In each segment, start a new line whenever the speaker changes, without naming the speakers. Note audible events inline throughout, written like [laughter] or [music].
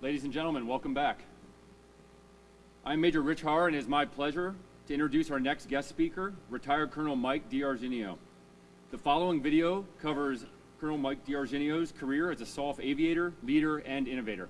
Ladies and gentlemen, welcome back. I'm Major Rich Harr, and it is my pleasure to introduce our next guest speaker, retired Colonel Mike D'Argenio. The following video covers Colonel Mike D'Argenio's career as a SOF aviator, leader, and innovator.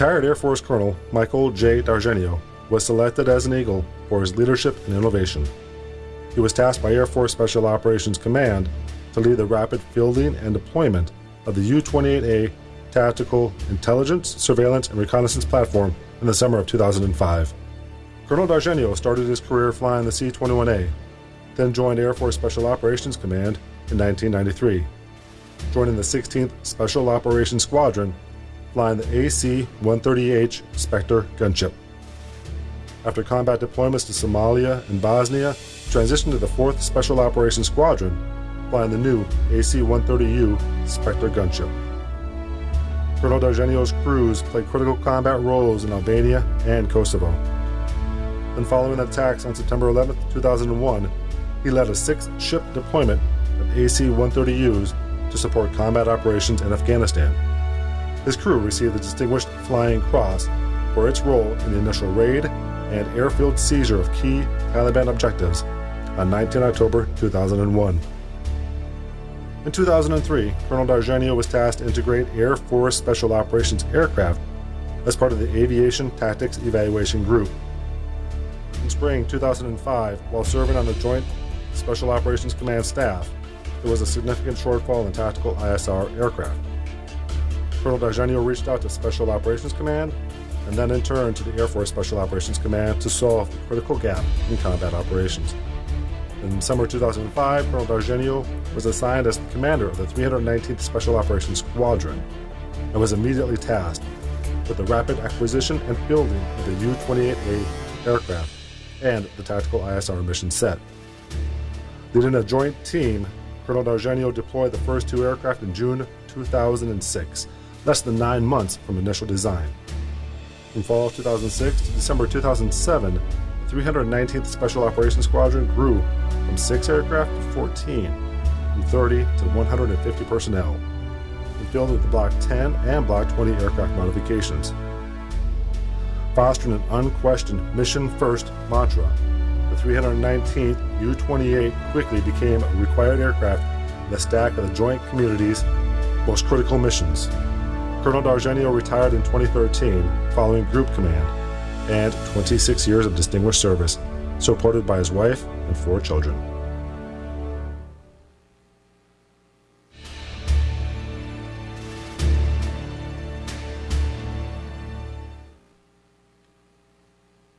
Retired Air Force Colonel Michael J. D'Argenio was selected as an Eagle for his leadership and innovation. He was tasked by Air Force Special Operations Command to lead the rapid fielding and deployment of the U 28A Tactical Intelligence, Surveillance, and Reconnaissance Platform in the summer of 2005. Colonel D'Argenio started his career flying the C 21A, then joined Air Force Special Operations Command in 1993, joining the 16th Special Operations Squadron flying the AC-130H Spectre gunship. After combat deployments to Somalia and Bosnia, transitioned to the 4th Special Operations Squadron, flying the new AC-130U Spectre gunship. Colonel D'Argenio's crews played critical combat roles in Albania and Kosovo. Then following the attacks on September 11, 2001, he led a six-ship deployment of AC-130Us to support combat operations in Afghanistan. His crew received the Distinguished Flying Cross for its role in the initial raid and airfield seizure of key Taliban objectives on 19 October 2001. In 2003, Colonel D'Argenio was tasked to integrate Air Force Special Operations aircraft as part of the Aviation Tactics Evaluation Group. In spring 2005, while serving on the Joint Special Operations Command staff, there was a significant shortfall in tactical ISR aircraft. Colonel D'Argenio reached out to Special Operations Command and then in turn to the Air Force Special Operations Command to solve the critical gap in combat operations. In summer 2005, Colonel D'Argenio was assigned as the commander of the 319th Special Operations Squadron and was immediately tasked with the rapid acquisition and building of the U-28A aircraft and the tactical ISR mission set. Leading a joint team, Colonel D'Argenio deployed the first two aircraft in June 2006 less than nine months from initial design. From fall of 2006 to December 2007, the 319th Special Operations Squadron grew from 6 aircraft to 14, from 30 to 150 personnel, and filled with the Block 10 and Block 20 aircraft modifications. Fostering an unquestioned mission first mantra, the 319th U 28 quickly became a required aircraft in the stack of the Joint Community's most critical missions. Colonel D'Argenio retired in 2013 following Group Command and 26 years of distinguished service, supported by his wife and four children.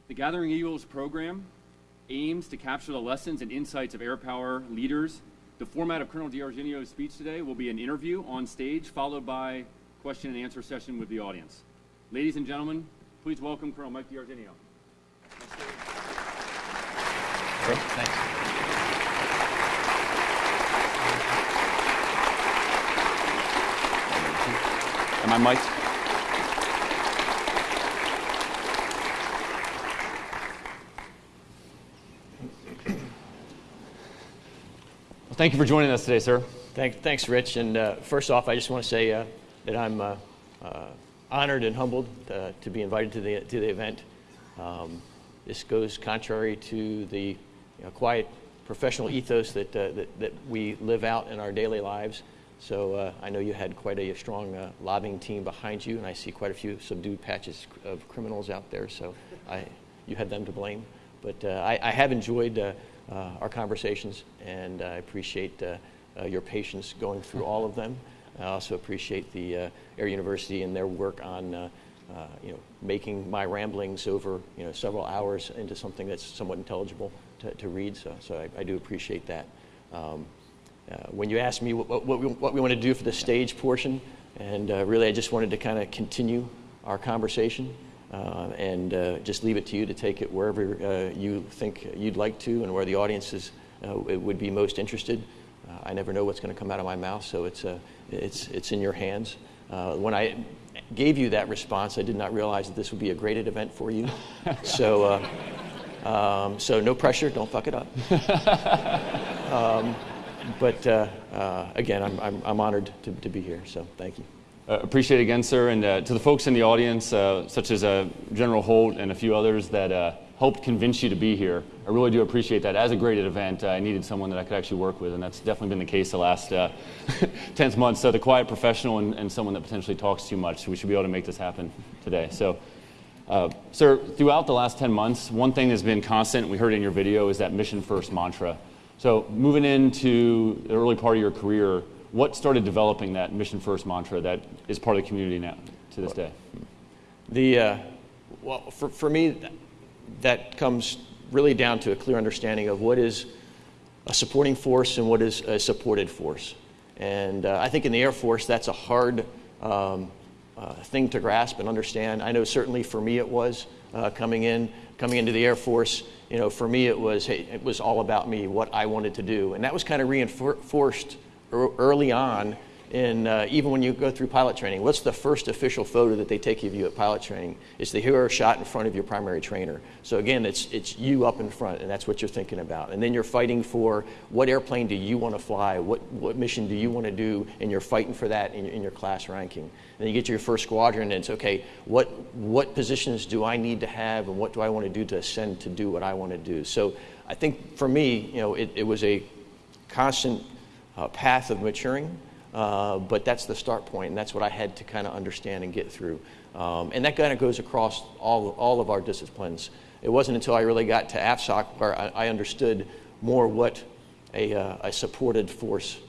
The Gathering Eagles program aims to capture the lessons and insights of air power leaders. The format of Colonel D'Argenio's speech today will be an interview on stage, followed by question and answer session with the audience. Ladies and gentlemen, please welcome Colonel Mike D'Argenio.
Great, thanks. Am I mic'd?
Well, thank you for joining us today, sir.
Thank, thanks, Rich. And uh, first off, I just want to say uh, that I'm uh, uh, honored and humbled uh, to be invited to the, to the event. Um, this goes contrary to the you know, quiet professional ethos that, uh, that, that, we live out in our daily lives. So uh, I know you had quite a strong uh, lobbying team behind you, and I see quite a few subdued patches of criminals out there. So I, you had them to blame. But I, I, have enjoyed our conversations, and I appreciate your patience going through all of them. I also appreciate the uh, Air University and their work on uh, uh, you know, making my ramblings over you know, several hours into something that's somewhat intelligible to, to read. So, so I, I do appreciate that. Um, uh, when you asked me what, what, we, what we want to do for the stage portion, And uh, really, I just wanted to kind of continue our conversation uh, and just leave it to you to take it wherever you think you'd like to and where the audience is, would be most interested. Uh, I never know what's going to come out of my mouth, so it's, it's, it's in your hands. when I gave you that response, I did not realize that this would be a graded event for you. [laughs] so, um, so no pressure, don't fuck it up. [laughs] um, but uh, uh, again, I'm, I'm, I'm honored to, to be here, so thank you.
Uh, appreciate it again, sir. And uh, to the folks in the audience, uh, such as uh, General Holt and a few others that uh, helped convince you to be here, I really do appreciate that. As a graded event, uh, I needed someone that I could actually work with, and that's definitely been the case the last uh, [laughs] 10 months. So the quiet professional and, and, someone that potentially talks too much. So we should be able to make this happen today. So, uh, sir, throughout the last 10 months, one thing that's been constant, we heard in your video, is that mission first mantra. So moving into the early part of your career, what started developing that mission first mantra that is part of the community now to this day?
The uh, well, for, for me, that comes really down to a clear understanding of what is a supporting force and what is a supported force. And uh, I think in the Air Force, that's a hard um, uh, thing to grasp and understand. I know certainly for me it was uh, coming in, coming into the Air Force you know, for me, it was, hey, it was all about me, what I wanted to do. And that was kind of reinforced early on in, uh, even when you go through pilot training. What's the first official photo that they take of you at pilot training? It's the hero shot in front of your primary trainer. So again, it's, it's you up in front, and that's what you're thinking about. And then you're fighting for what airplane do you want to fly? What, what mission do you want to do? And you're fighting for that in, in your class ranking. Then you get to your first squadron, and it's okay, what, what positions do I need to have, and what do I want to do to ascend to do what I want to do? So I think for me, you know, it, it was a constant uh, path of maturing, uh, but that's the start point, and that's what I had to kind of understand and get through. Um, and that kind of goes across all, all of our disciplines. It wasn't until I really got to AFSOC where I, I understood more what a, uh, a supported force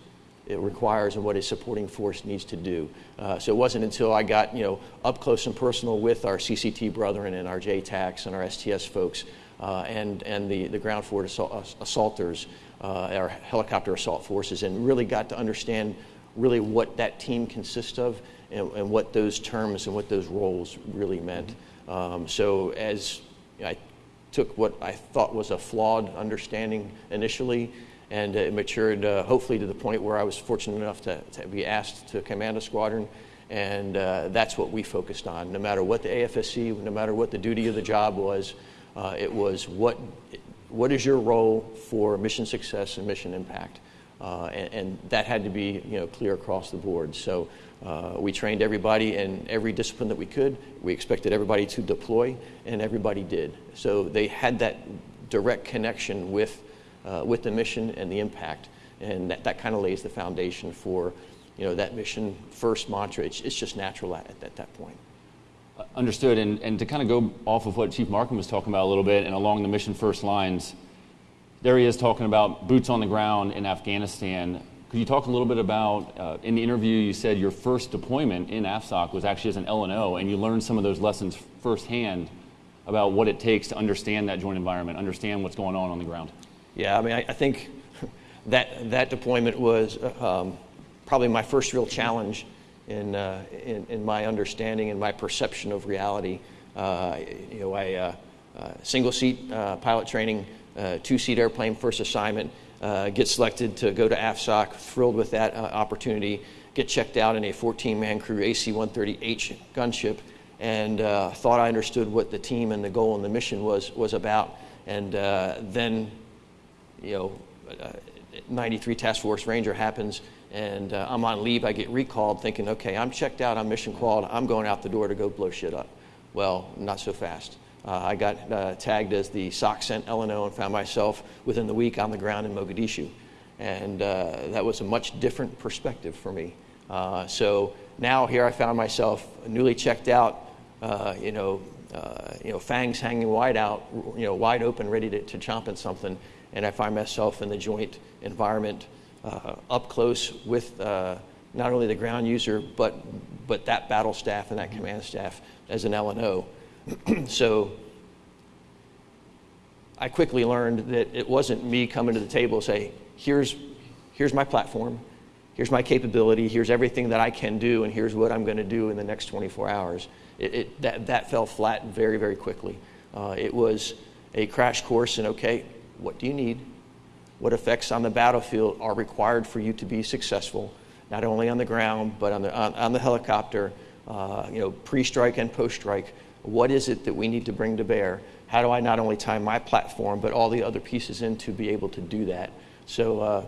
it requires and what a supporting force needs to do. Uh, so it wasn't until I got you know up close and personal with our CCT brethren and our JTACs and our STS folks uh, and and the the ground force assault, assaulters, uh, our helicopter assault forces, and really got to understand really what that team consists of and, and what those terms and what those roles really meant. Um, so as I took what I thought was a flawed understanding initially and it matured uh, hopefully to the point where I was fortunate enough to, to be asked to command a squadron. And uh, that's what we focused on. No matter what the AFSC, no matter what the duty of the job was, uh, it was what, what is your role for mission success and mission impact? Uh, and, and, that had to be you know, clear across the board. So uh, we trained everybody in every discipline that we could. We expected everybody to deploy, and everybody did. So they had that direct connection with uh, with the mission and the impact. And that, that kind of lays the foundation for you know, that mission first mantra. It's, it's just natural at, at that point.
Understood. And, and to kind of go off of what Chief Markham was talking about a little bit and along the mission first lines, there he is talking about boots on the ground in Afghanistan. Could you talk a little bit about, uh, in the interview, you said your first deployment in AFSOC was actually as an LNO, and you learned some of those lessons firsthand about what it takes to understand that joint environment, understand what's going on on the ground.
Yeah, I mean, I, I think that that deployment was um, probably my first real challenge in, uh, in, in my understanding and my perception of reality. Uh, you know, I uh, uh single seat uh, pilot training, uh, two seat airplane first assignment, get selected to go to AFSOC, thrilled with that opportunity. Get checked out in a 14 man crew AC 130H gunship, and thought I understood what the team and the goal and the mission was was about. And then you know, uh, 93 Task Force Ranger happens, and uh, I'm on leave. I get recalled, thinking, okay, I'm checked out, I'm mission qualified, I'm going out the door to go blow shit up. Well, not so fast. Uh, I got uh, tagged as the SOCCENT LNO and found myself within the week on the ground in Mogadishu. And uh, that was a much different perspective for me. Uh, so now here I found myself newly checked out, you know, you know, fangs hanging wide out, you know, wide open, ready to, to chomp in something and I find myself in the joint environment uh, up close with uh, not only the ground user, but, but that battle staff and that command staff as an LNO. [clears throat] so I quickly learned that it wasn't me coming to the table and say, here's, here's my platform, here's my capability, here's everything that I can do, and here's what I'm going to do in the next 24 hours. It, it, that, that fell flat very, very quickly. Uh, it was a crash course in okay, what do you need? What effects on the battlefield are required for you to be successful, not only on the ground, but on the, on, on the helicopter, uh, you know, pre strike and post strike? What is it that we need to bring to bear? How do I not only tie my platform, but all the other pieces in to be able to do that? So, uh,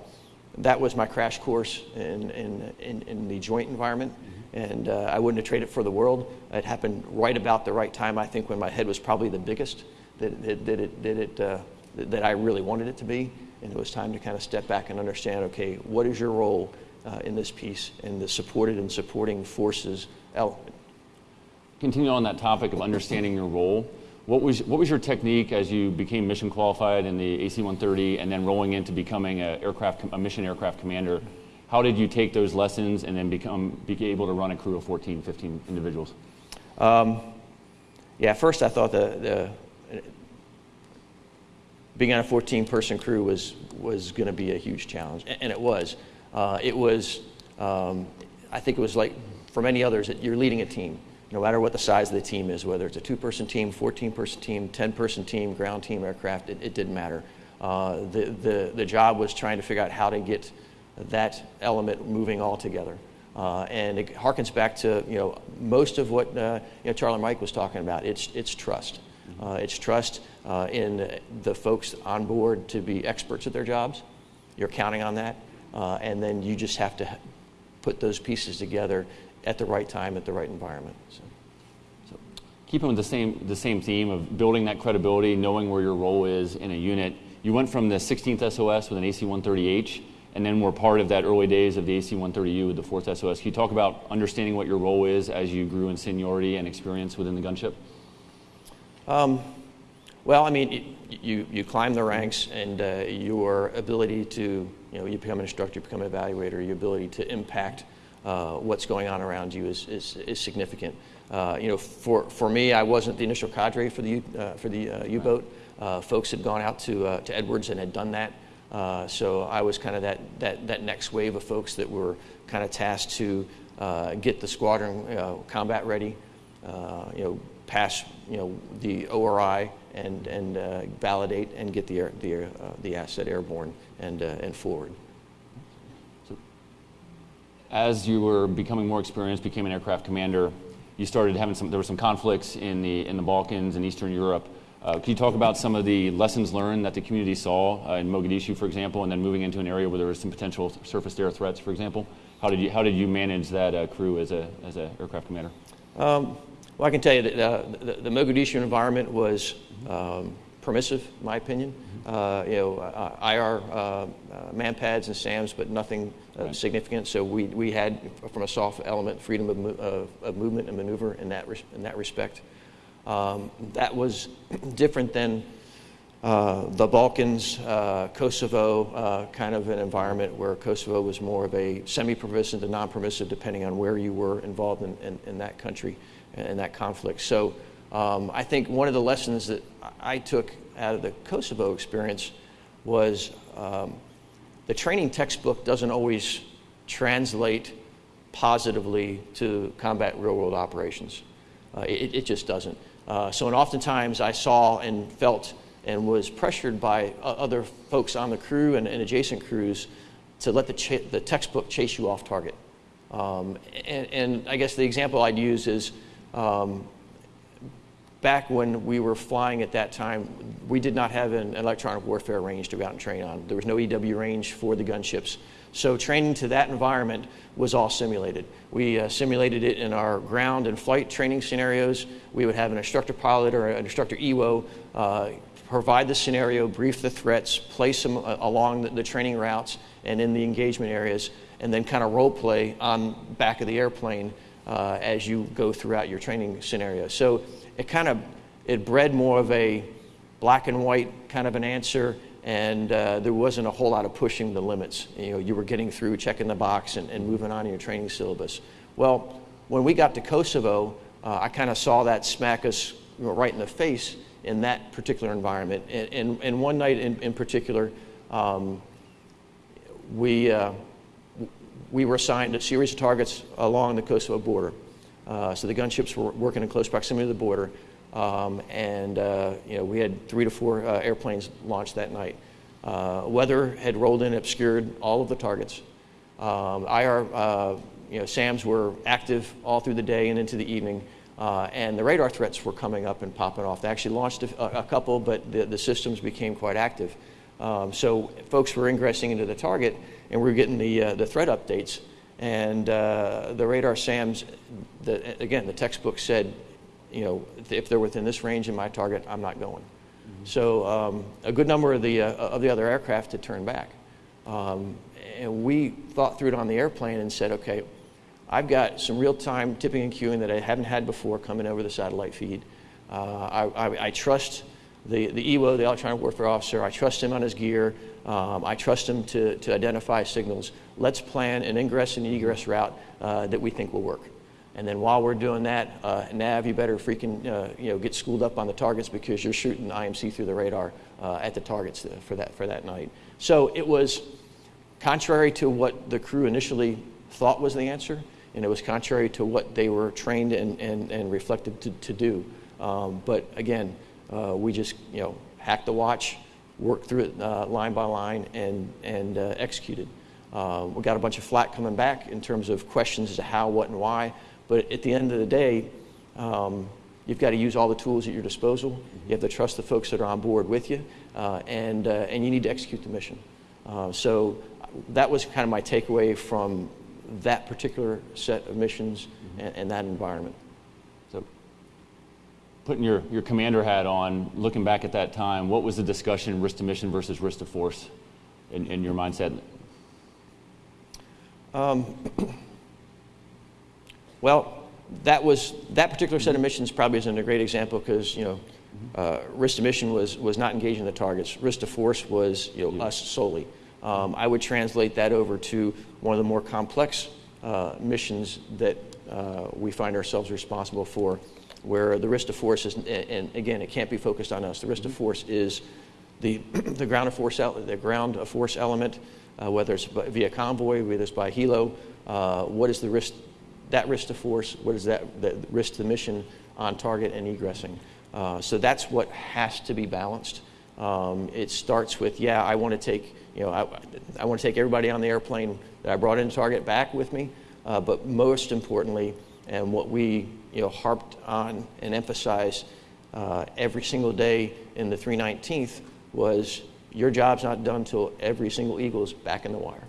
that was my crash course in, in, in, in the joint environment. Mm-hmm. And uh, I wouldn't have traded it for the world. It happened right about the right time, I think, when my head was probably the biggest that, that, that it, that, it, uh, that I really wanted it to be. And it was time to kind of step back and understand okay, what is your role uh, in this piece and the supported and supporting forces?
Continue on that topic of understanding your role. What was, what was your technique as you became mission qualified in the AC-130 and then rolling into becoming a, aircraft, a mission aircraft commander? How did you take those lessons and then become, be able to run a crew of 14, 15 individuals? Um,
yeah, first I thought the, the being on a 14 person crew was, was going to be a huge challenge, and it was. Uh, it was, um, I think it was like for many others, that you're leading a team no matter what the size of the team is, whether it's a two person team, 14 person team, 10 person team, ground team, aircraft, it, it didn't matter. Uh, the, the, the job was trying to figure out how to get that element moving all together. Uh, and it harkens back to you know most of what uh, you know, Charlie Mike was talking about. It's it's trust. Uh, it's trust uh, in the folks on board to be experts at their jobs. You're counting on that, uh, and then you just have to put those pieces together at the right time, at the right environment. So.
Keeping with the same, the same theme of building that credibility, knowing where your role is in a unit, you went from the 16th SOS with an AC-130H, and then were part of that early days of the AC-130U with the 4th SOS. Can you talk about understanding what your role is as you grew in seniority and experience within the gunship? Um,
well, I mean, you, you climb the ranks, and uh, your ability to, you know, you become an instructor, you become an evaluator, your ability to impact uh, what's going on around you is, is, is significant. Uh, you know, for, for me, I wasn't the initial cadre for the, U, uh, for the uh, U-boat. Uh, folks had gone out to, to Edwards and had done that. so I was kind of that, that, that next wave of folks that were kind of tasked to get the squadron combat ready, you know, pass you know, the ORI and, and validate and get the, air, the, the asset airborne and, and forward
as you were becoming more experienced, became an aircraft commander, you started having some, there were some conflicts in the, in the Balkans and Eastern Europe. Uh, can you talk about some of the lessons learned that the community saw uh, in Mogadishu, for example, and then moving into an area where there was some potential surface air threats, for example? How did you, how did you manage that uh, crew as an as a aircraft commander? Um,
well, I can tell you that uh, the, the, Mogadishu environment was um, permissive, in my opinion. Uh, you know, uh, IR uh, uh, manpads and SAMs, but nothing uh, right. significant. So we, we had, from a soft element, freedom of, of, of movement and maneuver in that, res- in that respect. Um, that was [clears throat] different than uh, the Balkans, Kosovo, kind of an environment where Kosovo was more of a semi-permissive to non-permissive, depending on where you were involved in, in, in that country and that conflict. So um, I think one of the lessons that I took out of the Kosovo experience was um, the training textbook doesn't always translate positively to combat real world operations. Uh, it, it, just doesn't. Uh, so, and oftentimes I saw and felt and was pressured by other folks on the crew and, and adjacent crews to let the, the textbook chase you off target. Um, and, and, I guess the example I'd use is um, back when we were flying at that time, we did not have an electronic warfare range to go out and train on. There was no EW range for the gunships. So training to that environment was all simulated. We uh, simulated it in our ground and flight training scenarios. We would have an instructor pilot or an instructor EWO uh, provide the scenario, brief the threats, place them uh, along the, the, training routes and in the engagement areas, and then kind of role play on back of the airplane uh, as you go throughout your training scenario. So it kind of it bred more of a black and white kind of an answer and uh, there wasn't a whole lot of pushing the limits. You know, you were getting through, checking the box, and, and moving on in your training syllabus. Well, when we got to Kosovo, uh, I kind of saw that smack us you know, right in the face in that particular environment. And, and, and one night in, in particular, um, we, uh, we were assigned a series of targets along the Kosovo border. Uh, so the gunships were working in close proximity to the border, um, and uh, you know we had three to four uh, airplanes launched that night. Uh, weather had rolled in, obscured all of the targets. Um, IR, uh, you know, SAMs were active all through the day and into the evening, uh, and the radar threats were coming up and popping off. They actually launched a, a couple, but the, the systems became quite active. Um, so folks were ingressing into the target, and we were getting the, the threat updates. And the radar SAMs, the, again, the textbook said, you know, if they're within this range in my target, I'm not going. So um, a good number of the, uh, of the other aircraft had turned back. Um, and we thought through it on the airplane and said, okay, I've got some real-time tipping and queuing that I haven't had before coming over the satellite feed. Uh, I, I, I, trust the, the EWO, the electronic warfare officer. I trust him on his gear. Um, I trust him to, to identify signals. Let's plan an ingress and egress route uh, that we think will work. And then while we're doing that, uh, Nav, you better freaking uh, you know get schooled up on the targets because you're shooting IMC through the radar uh, at the targets for that for that night. So it was contrary to what the crew initially thought was the answer, and it was contrary to what they were trained and, and, and reflected to, to do. Um, but again, uh, we just you know hacked the watch, worked through it uh, line by line, and and uh, we got a bunch of flack coming back in terms of questions as to how, what, and why. But at the end of the day, um, you've got to use all the tools at your disposal. You have to trust the folks that are on board with you, uh, and, uh, and you need to execute the mission. Uh, so that was kind of my takeaway from that particular set of missions mm-hmm. and, and, that environment.
So, putting your, your commander hat on, looking back at that time, what was the discussion risk to mission versus risk to force in, in your mindset?
Um, Well, that was that particular set of missions probably isn't a great example because you know uh, risk to mission was was not engaging the targets. Risk to force was you know us solely. Um, I would translate that over to one of the more complex uh, missions that uh, we find ourselves responsible for, where the risk to force is, and again, it can't be focused on us. The risk to force is the [clears throat] the ground of force the ground force element, uh, whether it's via convoy, whether it's by helo. Uh, what is the risk that risk to force, what is that, the risk to the mission on target and egressing. Uh, so that's what has to be balanced. Um, it starts with, yeah, I want to take, you know, I, I want to take everybody on the airplane that I brought in target back with me, uh, but most importantly, and what we, you know, harped on and emphasized uh, every single day in the 319th was your job's not done until every single eagle is back in the wire.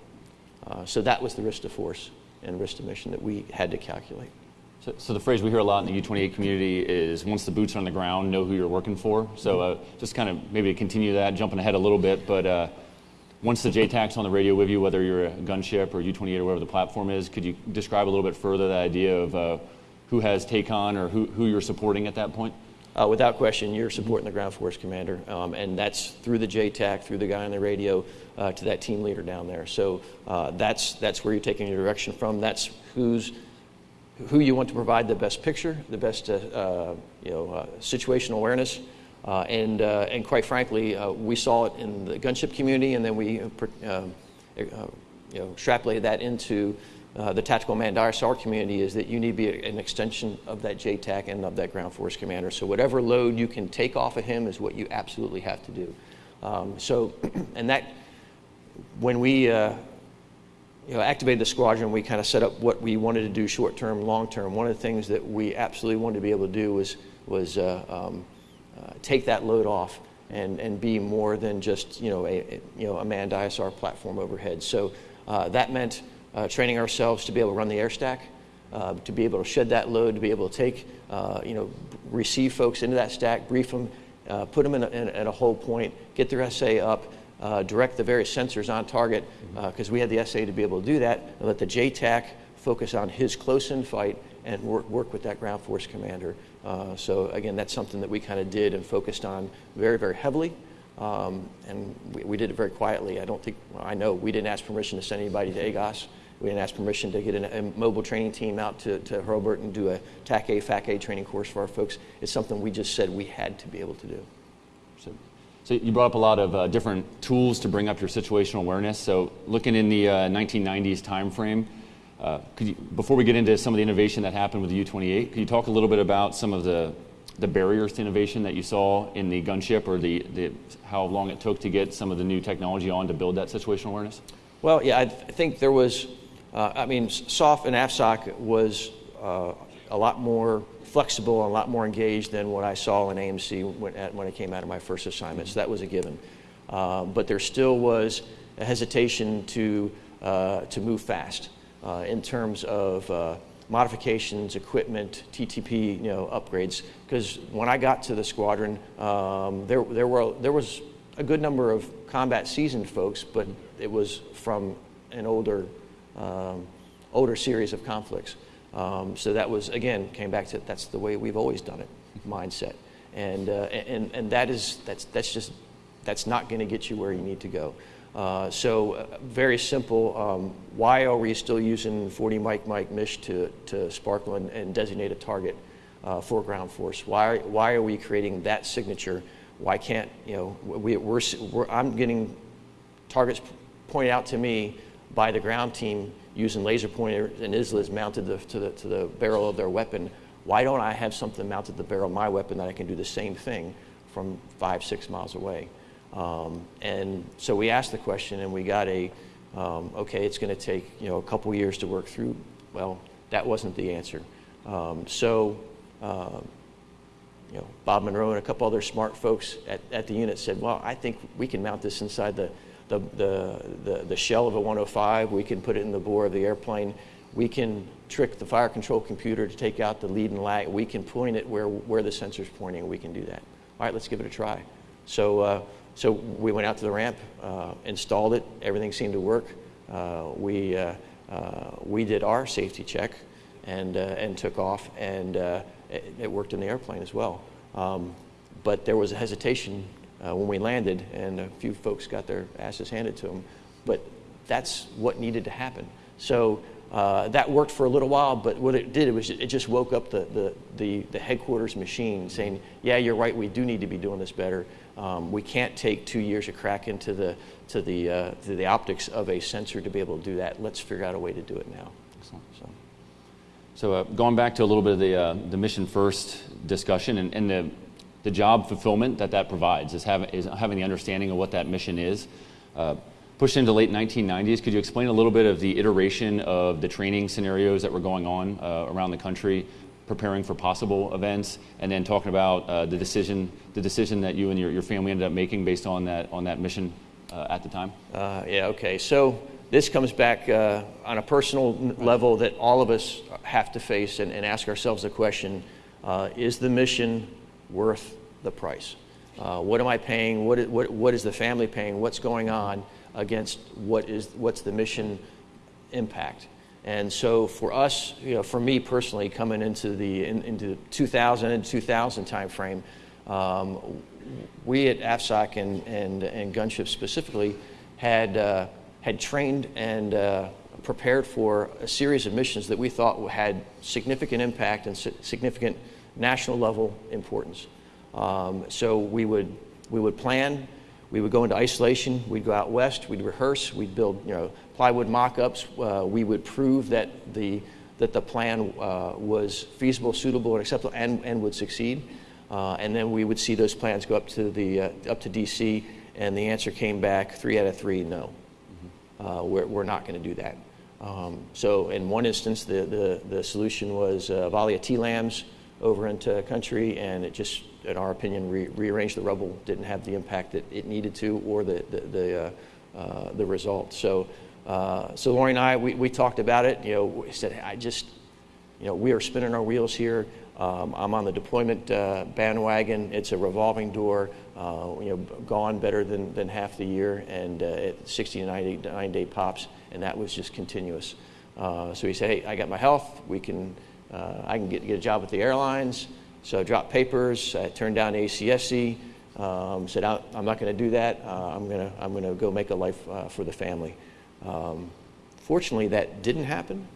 Uh, so that was the risk to force and risk to mission that we had to calculate.
So, so, the phrase we hear a lot in the U-28 community is once the boots are on the ground, know who you're working for. So uh, just kind of maybe continue that, jumping ahead a little bit, but uh, once the JTAC's on the radio with you, whether you're a gunship or U-28 or whatever the platform is, could you describe a little bit further the idea of uh, who has take on or who, who you're supporting at that point?
Uh, without question, you're supporting the ground force commander, um, and that's through the JTAC, through the guy on the radio, uh, to that team leader down there. So uh, that's that's where you're taking your direction from. That's who's who you want to provide the best picture, the best uh, uh, you know uh, situational awareness, and and quite frankly, we saw it in the gunship community, and then we you know extrapolated that into uh, the tactical man ISR community is that you need to be an extension of that JTAC and of that ground force commander. So whatever load you can take off of him is what you absolutely have to do. Um, so, [clears throat] and that, when we uh, you know, activated the squadron, we kind of set up what we wanted to do short term, long term. One of the things that we absolutely wanted to be able to do was, was uh, um, uh, take that load off and, and be more than just you know, a, a you know, a manned ISR platform overhead. So uh, that meant uh, training ourselves to be able to run the air stack, uh, to be able to shed that load, to be able to take, uh, you know, receive folks into that stack, brief them, uh, put them in a, in, in a hold point, get their SA up, uh, direct the various sensors on target, because uh, we had the SA to be able to do that, and let the JTAC focus on his close-in fight and work, work with that ground force commander. so again, that's something that we kind of did and focused on very, very heavily. Um, and we, we, did it very quietly. I don't think, well, I know we didn't ask permission to send anybody to AGOS. We didn't ask permission to get a mobile training team out to, to Hurlburt and do a TAC A, FAC A training course for our folks. It's something we just said we had to be able to do.
So So you brought up a lot of uh, different tools to bring up your situational awareness. So looking in the uh, 1990s timeframe, uh, you, before we get into some of the innovation that happened with the U-28, could you talk a little bit about some of the the barriers to innovation that you saw in the gunship, or the, the how long it took to get some of the new technology on to build that situational awareness?
Well, yeah, I th- think there was. Uh, I mean, SOF and AFSOC was uh, a lot more flexible and a lot more engaged than what I saw in AMC when, at, when I came out of my first assignment. So that was a given. Uh, but there still was a hesitation to, uh, to move fast uh, in terms of uh, modifications, equipment, TTP, you know, upgrades. Because when I got to the squadron, um, there, there, were, there was a good number of combat seasoned folks, but it was from an older, um, older series of conflicts. Um, so that was, again, came back to that's the way we've always done it mindset. And, uh, and, and that is, that's, that's just, that's not going to get you where you need to go. Uh, so uh, very simple. Um, why are we still using 40 mic mic Mish to, to sparkle and, and designate a target uh, for ground force? Why, why are we creating that signature? Why can't, you know, we, we're, we're, I'm getting targets pointed out to me by the ground team using laser pointers and ISLAs mounted to, to, the, to the barrel of their weapon. Why don't I have something mounted to the barrel of my weapon that I can do the same thing from five, six miles away? Um, and so we asked the question and we got a, um, okay, it's going to take you know a couple years to work through. Well, that wasn't the answer. Um, so, uh, you know, Bob Monroe and a couple other smart folks at, at the unit said, well, I think we can mount this inside the, the, the, the, the shell of a 105. We can put it in the bore of the airplane. We can trick the fire control computer to take out the lead and lag. We can point it where, where the sensor's pointing. We can do that. All right, let's give it a try. So uh, so we went out to the ramp, uh, installed it, everything seemed to work. Uh, we, uh, uh we did our safety check and, uh, and took off, and it, it, worked in the airplane as well. Um, but there was a hesitation when we landed, and a few folks got their asses handed to them. But that's what needed to happen. So uh, that worked for a little while, but what it did was it just woke up the, the, the, the, headquarters machine saying, yeah, you're right, we do need to be doing this better. Um, we can't take two years of crack into the, to, the, uh, to the optics of a sensor to be able to do that. Let's figure out a way to do it now.
Excellent. So, so uh, going back to a little bit of the, uh, the mission first discussion and, and the, the job fulfillment that that provides is, have, is having the understanding of what that mission is. Uh, pushed into late 1990s, could you explain a little bit of the iteration of the training scenarios that were going on uh, around the country preparing for possible events, and then talking about uh, the decision the decision that you and your, your family ended up making based on that on that mission uh, at the time?
Uh, yeah. Okay. So this comes back uh, on a personal level that all of us have to face and, and ask ourselves the question: uh, Is the mission worth the price? Uh, what am I paying? What is, what, what is the family paying? What's going on against what is what's the mission impact? And so for us, you know, for me personally, coming into the in, into 2000 and 2000 timeframe, um, we at AFSOC and, and, and Gunship specifically had, uh, had trained and uh, prepared for a series of missions that we thought had significant impact and significant national level importance. Um, so we would, we would plan, we would go into isolation, we'd go out west, we'd rehearse, we'd build you know, plywood mock-ups. Uh, we would prove that the, that the plan uh, was feasible, suitable, and acceptable, and, and would succeed. Uh, and then we would see those plans go up to, the, uh, up to DC, and the answer came back three out of three, no. Mm-hmm. we're, we're not going to do that. Um, so in one instance, the, the, the solution was uh, volley of TLAMs over into country, and it just, in our opinion, re- rearranged the rubble, didn't have the impact that it needed to or the, the, the, uh, uh, the result. So uh, so Lori and I, we, we talked about it. You know, we said, I just, you know, we are spinning our wheels here. Um, I'm on the deployment uh, bandwagon. It's a revolving door. Uh, you know, gone better than, than half the year, and uh, at 60 to 90 nine day pops, and that was just continuous. Uh, so he said, "Hey, I got my health. We can, uh, I can get, get a job with the airlines." So I dropped papers. I turned down ACSC. Um, said, "I'm not going to do that. I'm going to I'm going to go make a life for the family." Um, fortunately, that didn't happen.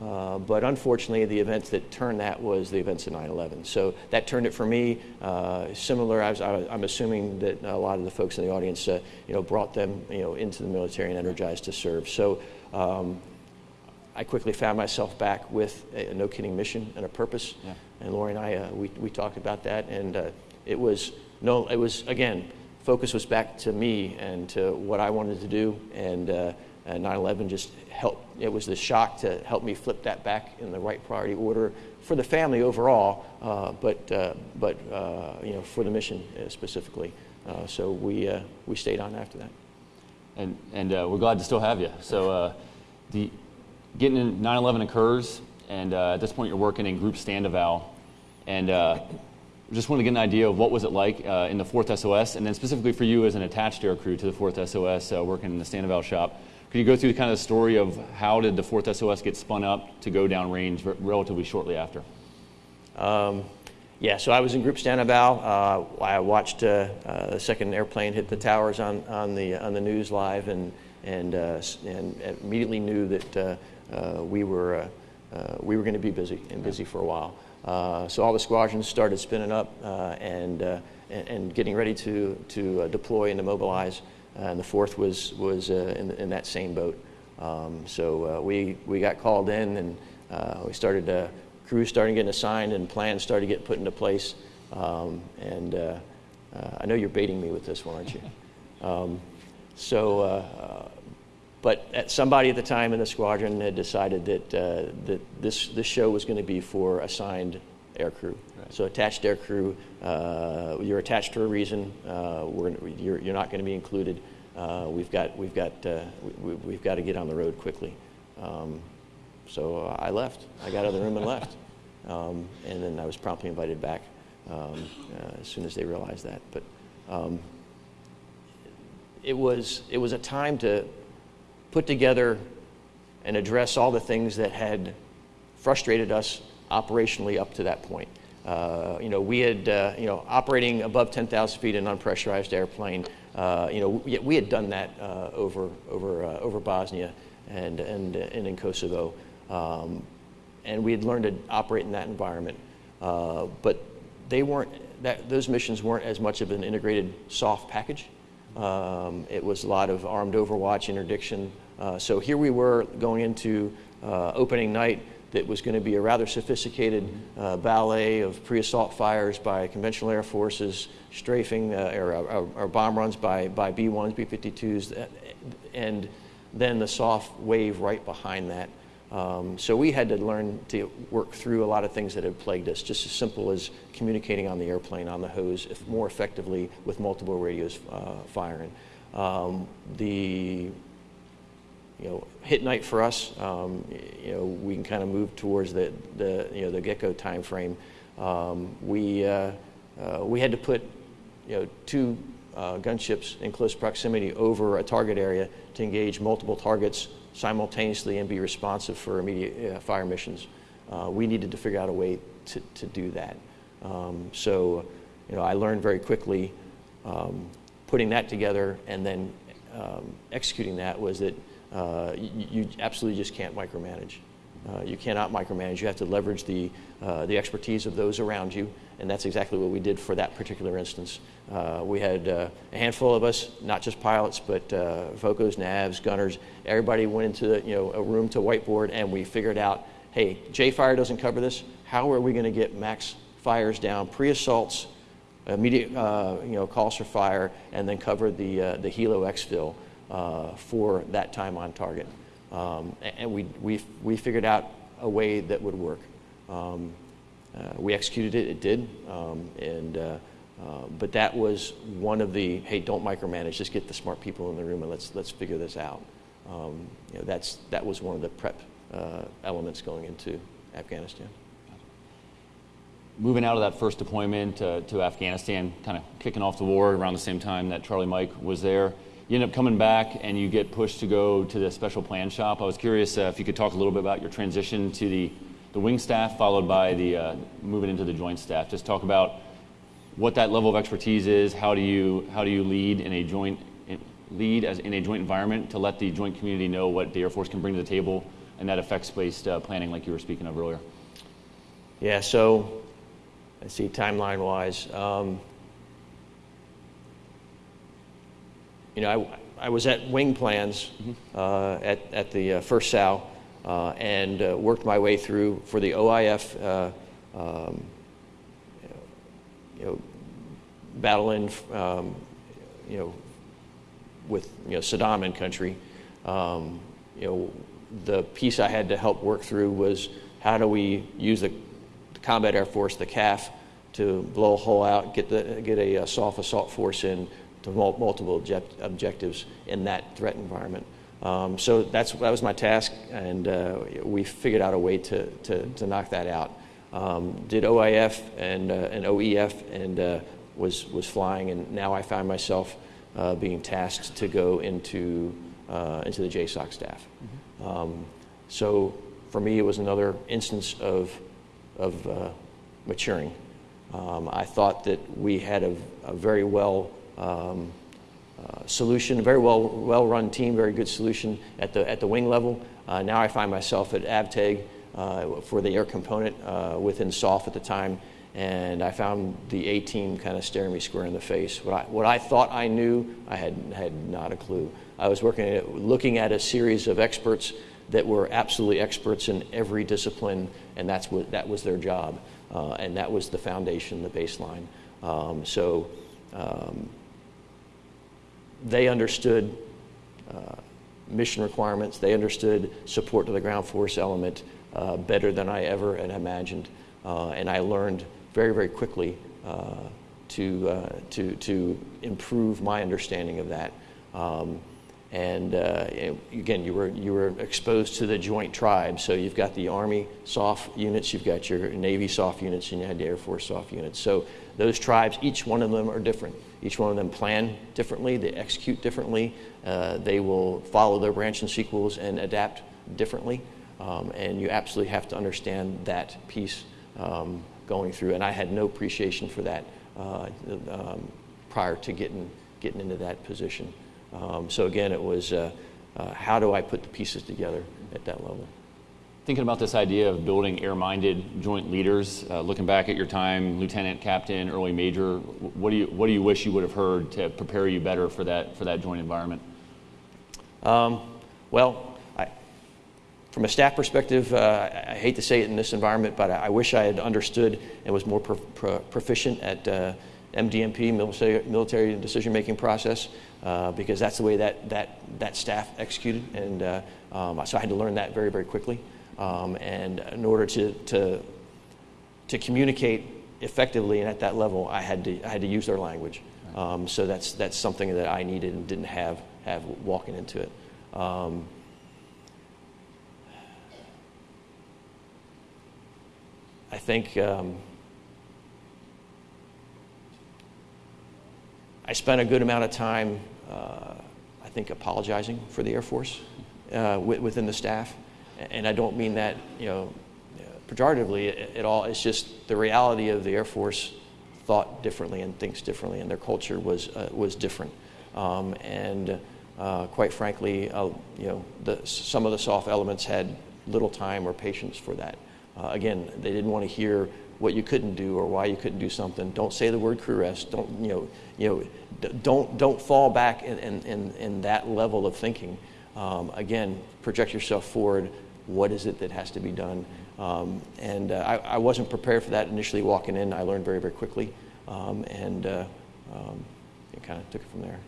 Uh, but unfortunately, the events that turned that was the events of 9/11. So that turned it for me. Uh, similar, I was, I, am assuming that a lot of the folks in the audience, uh, you know, brought them, you know, into the military and energized to serve. So um, I quickly found myself back with a, a no kidding mission and a purpose.
Yeah.
And Lori and I, uh, we, we talked about that, and uh, it was no, it was again, focus was back to me and to what I wanted to do, and, uh, 9/11 just helped. It was the shock to help me flip that back in the right priority order for the family overall, uh, but uh, but uh, you know for the mission uh, specifically. Uh, so we uh, we stayed on after that.
And, and uh, we're glad to still have you. So uh, the, getting in 9/11 occurs, and uh, at this point you're working in Group Stand Eval, and uh, just wanted to get an idea of what was it like uh, in the Fourth SOS, and then specifically for you as an attached air crew to the Fourth SOS, uh, working in the Stand Eval shop. Could you go through the kind of the story of how did the Fourth SOS get spun up to go down range r- relatively shortly after?
Um, yeah, so I was in Group Stand Eval. Uh, I watched uh, the second airplane hit the towers on, on, the, on the news live and, and, uh, and immediately knew that uh, we were, uh, uh, we were going to be busy and busy for a while. Uh, so all the squadrons started spinning up uh, and, uh, and, and getting ready to, to uh, deploy and to mobilize. Uh, and the fourth was, was uh, in, in that same boat. Um, so uh, we, we got called in and uh, we started, uh, crews started getting assigned and plans started getting put into place. Um, and uh, uh, I know you're baiting me with this one, aren't you? [laughs] Um, so, uh, uh, but at somebody at the time in the squadron had decided that, uh, that this, this show was going to be for assigned air crew.
Right.
So attached air crew, uh, you're attached for a reason. Uh, we're, you're, you're not going to be included. Uh, we've got, we've got, uh, we, we've got to get on the road quickly. Um, so uh, I left. I got out of the room and left. [laughs] Um, and then I was promptly invited back um, uh, as soon as they realized that. But um, it was it was a time to put together and address all the things that had frustrated us operationally up to that point. Uh, you know, we had, uh, you know, operating above 10,000 feet in an unpressurized airplane, uh, you know, we, we had done that uh, over, over, uh, over Bosnia and, and, and in Kosovo. Um, and we had learned to operate in that environment. Uh, but they weren't, that, those missions weren't as much of an integrated soft package. Um, it was a lot of armed overwatch, interdiction. Uh, so here we were going into uh, opening night that was going to be a rather sophisticated uh, ballet of pre-assault fires by conventional air forces, strafing uh, or, or, or bomb runs by, by B-1s, B-52s, uh, and then the soft wave right behind that. Um, so we had to learn to work through a lot of things that had plagued us, just as simple as communicating on the airplane, on the hose, more effectively with multiple radios uh, firing. Um, the you know, hit night for us, um, you know, we can kind of move towards the, the you know, the get-go time frame. Um, we, uh, uh, we had to put, you know, two uh, gunships in close proximity over a target area to engage multiple targets simultaneously and be responsive for immediate uh, fire missions. Uh, we needed to figure out a way to, to do that. Um, so, you know, I learned very quickly um, putting that together and then um, executing that was that uh, you, you absolutely just can't micromanage. Uh, you cannot micromanage. You have to leverage the, uh, the expertise of those around you, and that's exactly what we did for that particular instance. Uh, we had a handful of us, not just pilots, but vocos, navs, gunners. Everybody went into the, you know, a room to whiteboard, and we figured out, hey, J fire doesn't cover this. How are we going to get max fires down, pre-assaults, immediate uh, you know, calls for fire, and then cover the, uh, the helo exfil for that time on target. Um, and we, we, we figured out a way that would work. Um, uh, we executed it, it did. Um, and, uh, uh, but that was one of the, hey, don't micromanage, just get the smart people in the room and let's, let's figure this out. Um, you know, that's, that was one of the prep uh, elements going into Afghanistan.
moving out of that first deployment uh, to Afghanistan, kind of kicking off the war around the same time that Charlie Mike was there. You end up coming back and you get pushed to go to the special plan shop. I was curious uh, if you could talk a little bit about your transition to the, the wing staff, followed by the uh, moving into the joint staff. Just talk about what that level of expertise is. How do you how do you lead in a joint lead as in a joint environment to let the joint community know what the Air Force can bring to the table and that effects-based uh, planning like you were speaking of earlier?
Yeah, so let's see, timeline wise. Um, you know, I, I was at Wing Plans uh, at, at the uh, first SAL uh, and uh, worked my way through for the OIF, uh, um, you know, battling, um, you know, with you know Saddam in country. Um, you know, the piece I had to help work through was how do we use the, the Combat Air Force, the CAF, to blow a hole out, get the get a, a soft assault force in to multiple object- objectives in that threat environment. Um, so that's that was my task, and uh, we figured out a way to to, to knock that out. Um, did OIF and uh, and OEF and uh, was was flying, and now I find myself uh, being tasked to go into uh, into the JSOC staff. Um, so for me, it was another instance of of uh, maturing. Um, I thought that we had a, a very well um, uh, solution, a very well well run team, very good solution at the at the wing level. Uh, now I find myself at AVTEG uh, for the air component uh, within SOF at the time, and I found the A team kind of staring me square in the face. What I what I thought I knew, I had had not a clue. I was working at, looking at a series of experts that were absolutely experts in every discipline, and that's what that was their job, uh, and that was the foundation, the baseline. Um, so. Um, they understood uh, mission requirements. They understood support to the ground force element uh, better than I ever had imagined. Uh, and I learned very, very quickly uh, to, uh, to, to improve my understanding of that. Um, and uh, again, you were, you were exposed to the joint tribes. So you've got the Army SOF units, you've got your Navy SOF units, and you had the Air Force SOF units. So those tribes, each one of them are different. Each one of them plan differently, they execute differently, uh, they will follow their branch and sequels and adapt differently. Um, and you absolutely have to understand that piece um, going through. And I had no appreciation for that uh, um, prior to getting, getting into that position. Um, so again, it was uh, uh, how do I put the pieces together at that level?
Thinking about this idea of building air-minded joint leaders, uh, looking back at your time, lieutenant, captain, early major, what do you what do you wish you would have heard to prepare you better for that for that joint environment?
Um, well, I, from a staff perspective, uh, I, hate to say it in this environment, but I, I wish I had understood and was more pro, pro, proficient at uh, MDMP, military, military decision-making process, uh, because that's the way that, that, that staff executed. And uh, um, so I had to learn that very, very quickly. Um, and in order to, to, to communicate effectively and at that level, I had to, I had to use their language. Um, so that's, that's something that I needed and didn't have, have walking into it. Um, I think um, I spent a good amount of time, uh, I think, apologizing for the Air Force uh, within the staff. And I don't mean that, you know, pejoratively at all. It's just the reality of the Air Force thought differently and thinks differently, and their culture was, uh, was different. Um, and uh, quite frankly, uh, you know, the, some of the SOF elements had little time or patience for that. Uh, again, they didn't want to hear what you couldn't do or why you couldn't do something. Don't say the word crew rest. Don't you know? You know, don't don't fall back in in, in that level of thinking. Um, again, project yourself forward. What is it that has to be done? Um, and uh, I, I, wasn't prepared for that initially walking in. I learned very very quickly, um, and uh, um, it kind of took it from there.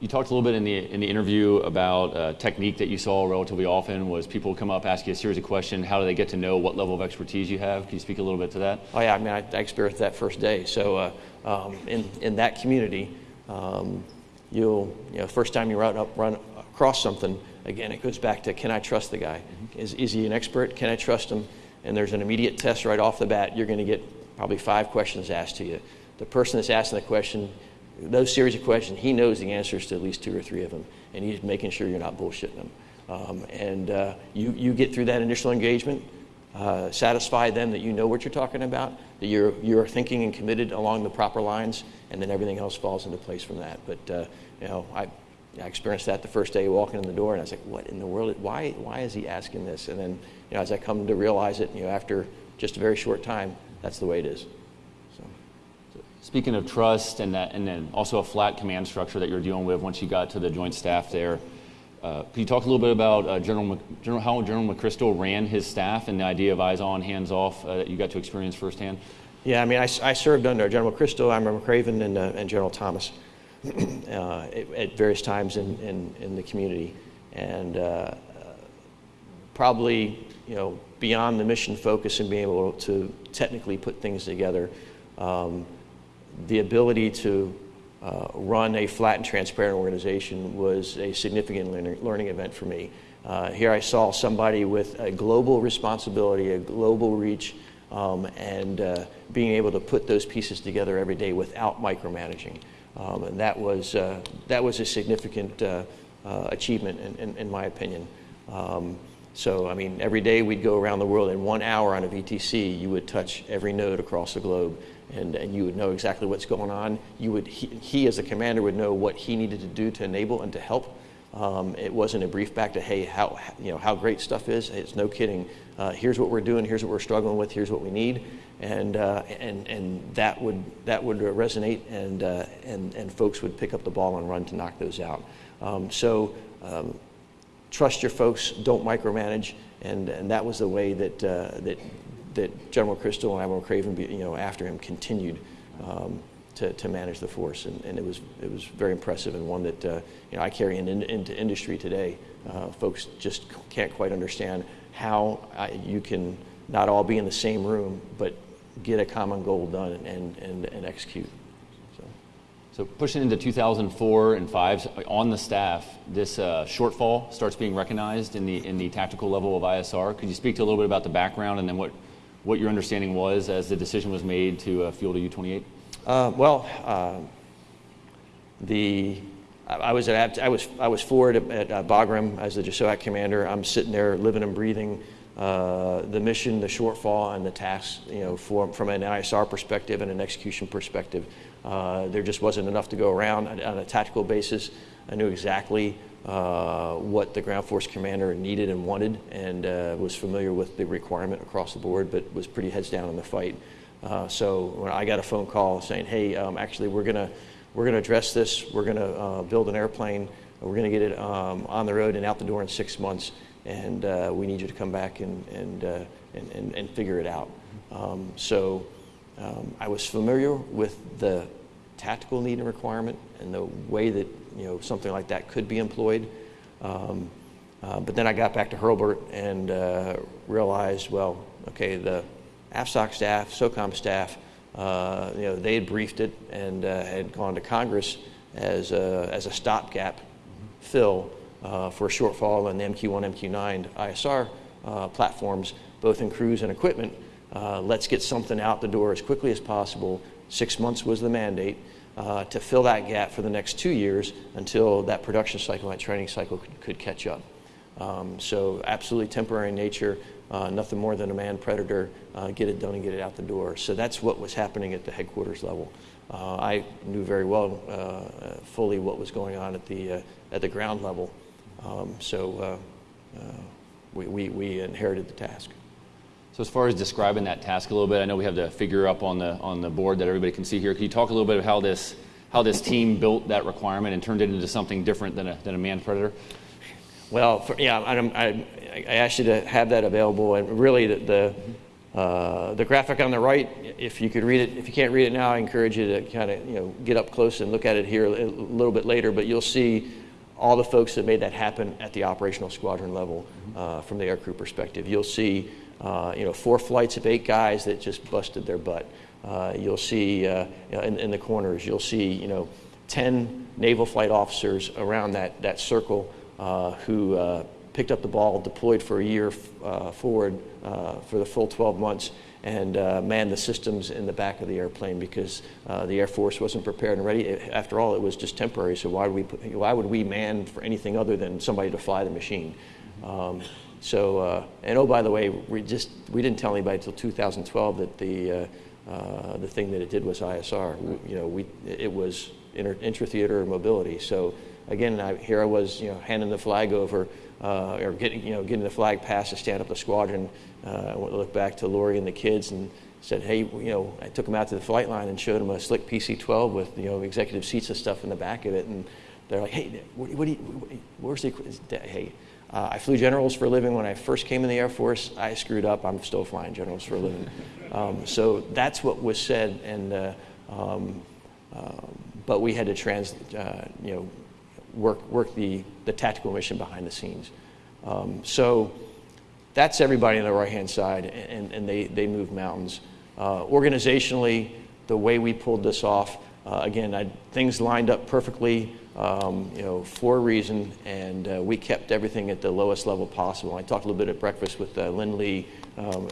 You talked a little bit in the in the interview about a technique that you saw relatively often was people come up ask you a series of questions. How do they get to know what level of expertise you have? Can you speak a little bit to that?
Oh yeah, I mean I, I experienced that first day. So uh, um, in in that community, um, you'll you know first time you run up run across something again it goes back to can I trust the guy? Is is he an expert? Can I trust him? And there's an immediate test right off the bat. You're going to get probably five questions asked to you. The person that's asking the question those series of questions, he knows the answers to at least two or three of them, and he's making sure you're not bullshitting them. Um, and uh, you, you get through that initial engagement, uh, satisfy them that you know what you're talking about, that you're, you're thinking and committed along the proper lines, and then everything else falls into place from that. But, uh, you know, I, I experienced that the first day walking in the door, and I was like, "What in the world? Why? Why is he asking this?" And then, you know, as I come to realize it, you know, after just a very short time, that's the way it is. So,
Speaking of trust and that, and then also a flat command structure that you're dealing with once you got to the joint staff there, uh, can you talk a little bit about uh, General, General how General McChrystal ran his staff and the idea of eyes on, hands off uh, that you got to experience firsthand?
Yeah, I mean, I, I served under General McChrystal, Admiral McRaven, and, uh, and General Thomas [clears throat] uh, at, various times in, in, in, the community. And uh, probably, you know, beyond the mission focus and being able to technically put things together, um, the ability to uh, run a flat and transparent organization was a significant learning, learning event for me. Uh, here I saw somebody with a global responsibility, a global reach, um, and uh, being able to put those pieces together every day without micromanaging. Um, and that was, uh, that was a significant uh, uh, achievement, in, in, in, my opinion. Um, so, I mean, every day we'd go around the world. In one hour on a VTC, you would touch every node across the globe, and, and you would know exactly what's going on. You would, he, he, as a commander, would know what he needed to do to enable and to help. Um, it wasn't a brief back to, hey, how, you know, how great stuff is. It's no kidding. Uh, here's what we're doing. Here's what we're struggling with. Here's what we need and uh, and and that would that would resonate, and uh, and and folks would pick up the ball and run to knock those out. Um, so um, trust your folks, don't micromanage, and and that was the way that uh, that that General Crystal and Admiral Craven, you know, after him continued. To, to manage the force, and, and it was it was very impressive, and one that uh, you know I carry in, in, into industry today. Uh, folks just can't quite understand how I, you can not all be in the same room, but get a common goal done and, and, and execute. So.
pushing into 2004 and 5 on the staff, this uh, shortfall starts being recognized in the, in the tactical level of ISR. Could you speak to a little bit about the background and then what, what your understanding was as the decision was made to uh, field a U-28?
Uh, well, uh, the I was at I was I was forward at, at uh, Bagram as the JSOAC commander. I'm sitting there living and breathing uh, the mission, the shortfall, and the tasks, you know, for, from an ISR perspective and an execution perspective. Uh, there just wasn't enough to go around on, on a tactical basis. I knew exactly uh, what the ground force commander needed and wanted, and uh, was familiar with the requirement across the board, but was pretty heads down in the fight. Uh, so I got a phone call saying, "Hey, um, actually, we're gonna we're gonna address this. We're gonna build an airplane. We're gonna get it um, on the road and out the door in six months." and uh, we need you to come back and, and, uh, and, and, and, figure it out. Um, so um, I was familiar with the tactical need and requirement and the way that you know something like that could be employed. Um, uh, but then I got back to Hurlburt and uh, realized, well, okay, the AFSOC staff, SOCOM staff, uh, you know, they had briefed it and uh, had gone to Congress as a, as a stopgap fill uh, for a shortfall in the MQ-1, MQ-9 ISR uh, platforms, both in crews and equipment. Uh, let's get something out the door as quickly as possible. Six months was the mandate uh, to fill that gap for the next two years until that production cycle, that training cycle could, could catch up. Um, so absolutely temporary in nature, uh, nothing more than a man predator, uh, get it done and get it out the door. So that's what was happening at the headquarters level. Uh, I knew very well, uh, fully what was going on at the, uh, at the ground level. Um, so uh, we, we, we inherited the task.
So as far as describing that task a little bit, I know we have the figure up on the on the board that everybody can see here. Can you talk a little bit of how this how this team built that requirement and turned it into something different than a than a manned predator?
Well, for, yeah, I, I, asked you to have that available, and really the the, uh, the graphic on the right, if you could read it, if you can't read it now, I encourage you to kind of you know get up close and look at it here a little bit later. But you'll see all the folks that made that happen at the operational squadron level uh, from the aircrew perspective. You'll see, uh, you know, four flights of eight guys that just busted their butt. Uh, you'll see uh, in, in, the corners, you'll see, you know, 10 naval flight officers around that, that circle who uh, picked up the ball, deployed for a year forward for the full 12 months, and uh, man the systems in the back of the airplane because uh, the Air Force wasn't prepared and ready. After all, it was just temporary. So why would we why would we man for anything other than somebody to fly the machine? Um, so uh, and oh by the way, we just we didn't tell anybody until 2012 that the uh, uh, the thing that it did was ISR. We, you know, we it was inter, intra-theater mobility. So again, I, here I was, you know, handing the flag over, uh, or getting, you know, getting the flag passed to stand up the squadron. Uh, I looked back to Lori and the kids and said, hey, you know, I took them out to the flight line and showed them a slick PC-12 with, you know, executive seats and stuff in the back of it. And they're like, hey, what, what do you, where's the, hey, uh, I flew generals for a living when I first came in the Air Force. I screwed up. I'm still flying generals for a living. [laughs] Um, so that's what was said. And, uh, um, uh, but we had to trans, uh, you know, work, work the, the tactical mission behind the scenes. Um, so that's everybody on the right hand side, and, and they, they move mountains. Uh, organizationally, the way we pulled this off, uh, again, I, things lined up perfectly, um, you know, for a reason, and uh, we kept everything at the lowest level possible. I talked a little bit at breakfast with uh, Lynn Lee um,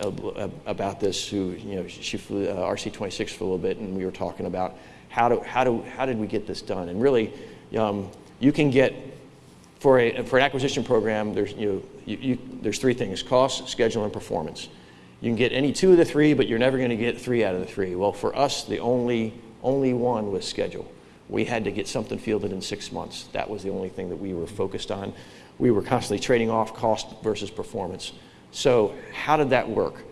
about this, who, you know, she flew uh, RC-26 for a little bit, and we were talking about how, do, how, do, how did we get this done? And really, um, you can get, for, a, for an acquisition program, there's, you you, you, there's three things, cost, schedule, and performance. You can get any two of the three, but you're never going to get three out of the three. Well, for us, the only, only one was schedule. We had to get something fielded in six months. That was the only thing that we were focused on. We were constantly trading off cost versus performance. So, how did that work?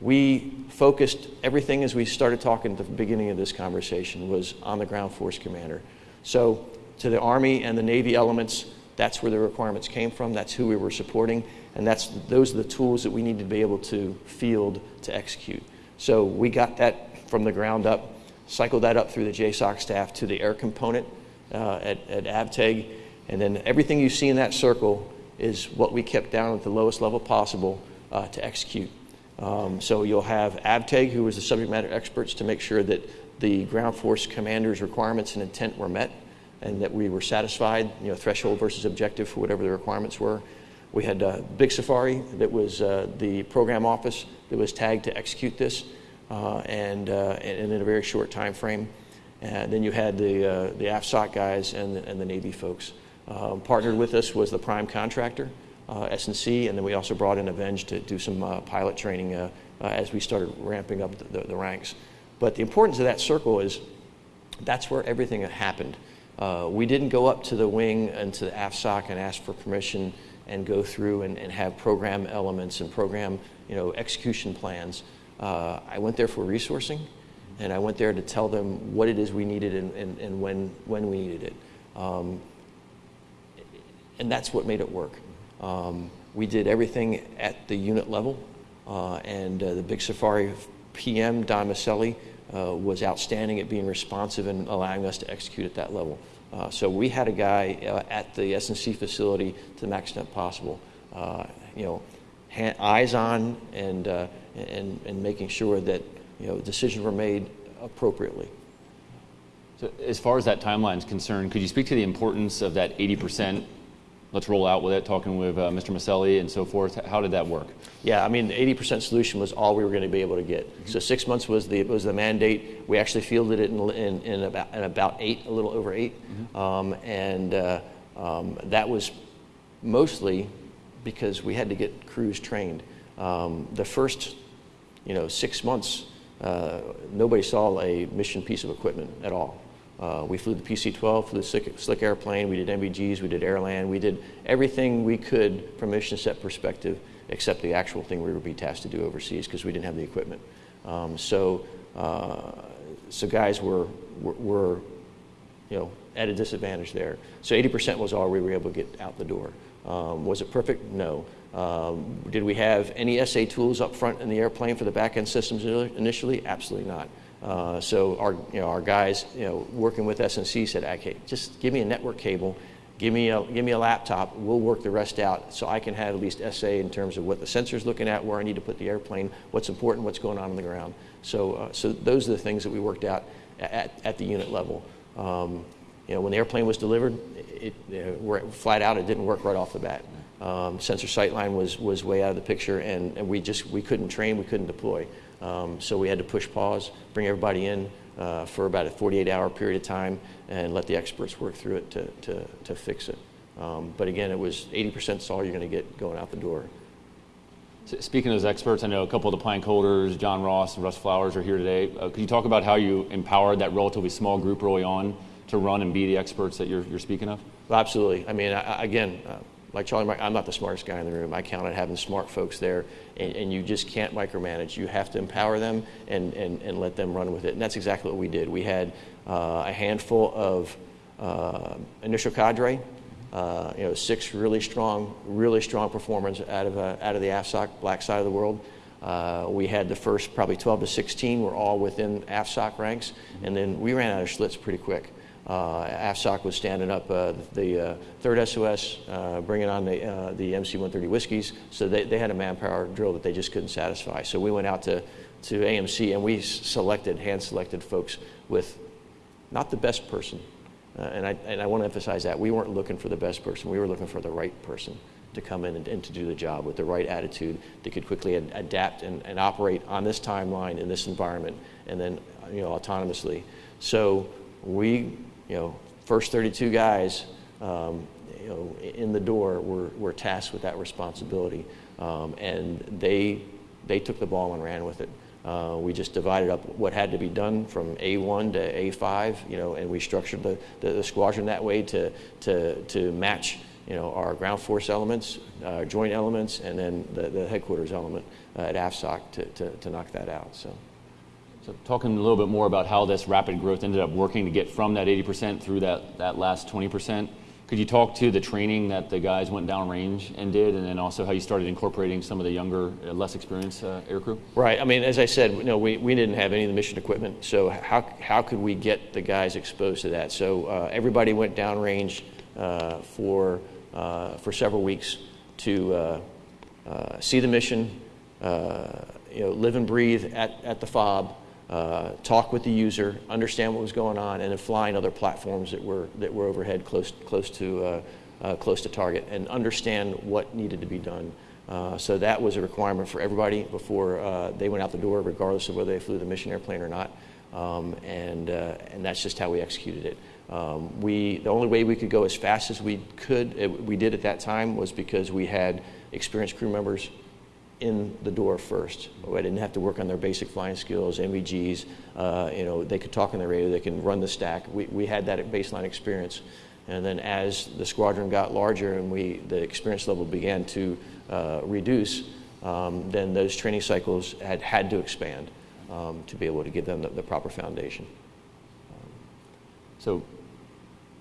We focused everything as we started talking at the beginning of this conversation was on the ground force commander. So, to the Army and the Navy elements, that's where the requirements came from. That's who we were supporting. And that's, those are the tools that we need to be able to field to execute. So we got that from the ground up, cycled that up through the JSOC staff to the air component uh, at, at AVTEG. And then everything you see in that circle is what we kept down at the lowest level possible uh, to execute. Um, so you'll have AVTEG, who was the subject matter experts, to make sure that the ground force commander's requirements and intent were met and that we were satisfied, you know, threshold versus objective for whatever the requirements were. We had uh, Big Safari, that was uh, the program office that was tagged to execute this, uh, and, uh, and, in a very short time frame. And then you had the, uh, the AFSOC guys and the, and the Navy folks. Um, partnered with us was the prime contractor, uh, SNC, and then we also brought in Avenge to do some pilot training as we started ramping up the, the, the ranks. But the importance of that circle is that's where everything happened. Uh, we didn't go up to the wing and to the AFSOC and ask for permission and go through and, and have program elements and program you know, execution plans. Uh, I went there for resourcing, and I went there to tell them what it is we needed and, and, and when, when we needed it. Um, and that's what made it work. Um, we did everything at the unit level, uh, and uh, the Big Safari PM, Don Maselli, uh, was outstanding at being responsive and allowing us to execute at that level. Uh, so we had a guy uh, at the SNC facility to the max extent possible, uh, you know, hand, eyes on and, uh, and, and making sure that, you know, decisions were made appropriately.
So as far as that timeline is concerned, could you speak to the importance of that 80% let's roll out with it, talking with uh, Mr. Maselli and so forth. How did that work?
Yeah, I mean, the 80% solution was all we were going to be able to get. Mm-hmm. So six months was the was the mandate. We actually fielded it in, in, in about in about eight, a little over 8 mm-hmm. um, and uh, um, that was mostly because we had to get crews trained. Um, the first, you know, six months, uh, nobody saw a mission piece of equipment at all. Uh, we flew the PC-12, flew the slick, slick, airplane, we did NVGs, we did airland, we did everything we could from mission set perspective except the actual thing we were being tasked to do overseas because we didn't have the equipment. Um, so, uh, so guys were, were, were, you know, at a disadvantage there. So 80% was all we were able to get out the door. Um, was it perfect? No. Um, did we have any SA tools up front in the airplane for the back end systems initially? Absolutely not. Uh, so our, you know, our guys, you know, working with SNC said, okay, just give me a network cable, give me a, give me a laptop, we'll work the rest out so I can have at least SA in terms of what the sensor's looking at, where I need to put the airplane, what's important, what's going on on the ground. So, uh, so those are the things that we worked out at, at the unit level. Um, you know, when the airplane was delivered, it, it, flat out, it didn't work right off the bat. Um, sensor sightline was, was way out of the picture, and, and we just we couldn't train, we couldn't deploy. Um, so we had to push pause, bring everybody in uh, for about a 48 hour period of time and let the experts work through it to, to, to fix it. Um, but again, it was 80% is all you're going to get going out the door.
Speaking of those experts, I know a couple of the plank holders, John Ross and Russ Flowers, are here today. Uh, could you talk about how you empowered that relatively small group early on to run and be the experts that you're, you're speaking of?
Well, absolutely. I mean, I, again, uh, like Charlie, Mike, I'm not the smartest guy in the room. I count on having smart folks there, and, and you just can't micromanage. You have to empower them and, and, and let them run with it. And that's exactly what we did. We had uh, a handful of uh, initial cadre, uh, you know, six really strong, really strong performers out of, uh, out of the AFSOC black side of the world. Uh, we had the first probably 12 to 16 were all within AFSOC ranks, and then we ran out of Schlitz pretty quick. Uh, AFSOC was standing up uh, the uh, third SOS, uh, bringing on the, uh, the MC-130 whiskeys, so they, they had a manpower drill that they just couldn't satisfy. So we went out to, to AMC and we selected, hand-selected folks with not the best person. Uh, and, I, and I want to emphasize that. We weren't looking for the best person. We were looking for the right person to come in and, and to do the job with the right attitude that could quickly ad- adapt and, and operate on this timeline in this environment and then, you know, autonomously. So we, you know, first 32 guys, um, you know, in the door were, were tasked with that responsibility. Um, and they, they took the ball and ran with it. Uh, we just divided up what had to be done from A1 to A5, you know, and we structured the, the, the squadron that way to, to, to match, you know, our ground force elements, uh, joint elements, and then the, the headquarters element uh, at AFSOC to, to, to knock that out. So.
So talking a little bit more about how this rapid growth ended up working to get from that 80% through that, that last 20%. Could you talk to the training that the guys went downrange and did, and then also how you started incorporating some of the younger, uh, less experienced uh, aircrew?
Right. I mean, as I said, you know, we, we didn't have any of the mission equipment, so how, how could we get the guys exposed to that? So uh, everybody went downrange uh, for, uh, for several weeks to uh, uh, see the mission, you know, live and breathe at, at the FOB, uh, talk with the user, understand what was going on, and then flying other platforms that were, that were overhead close, close, to, uh, uh, close to target and understand what needed to be done. Uh, so that was a requirement for everybody before uh, they went out the door, regardless of whether they flew the mission airplane or not. Um, and, and that's just how we executed it. Um, we, the only way we could go as fast as we could, it, we did at that time, was because we had experienced crew members in the door first. I didn't have to work on their basic flying skills, NVGs. Uh, you know, they could talk on the radio, they can run the stack. We, we had that baseline experience. And then as the squadron got larger and we, the experience level began to uh, reduce, um, then those training cycles had had to expand um, to be able to give them the, the proper foundation.
So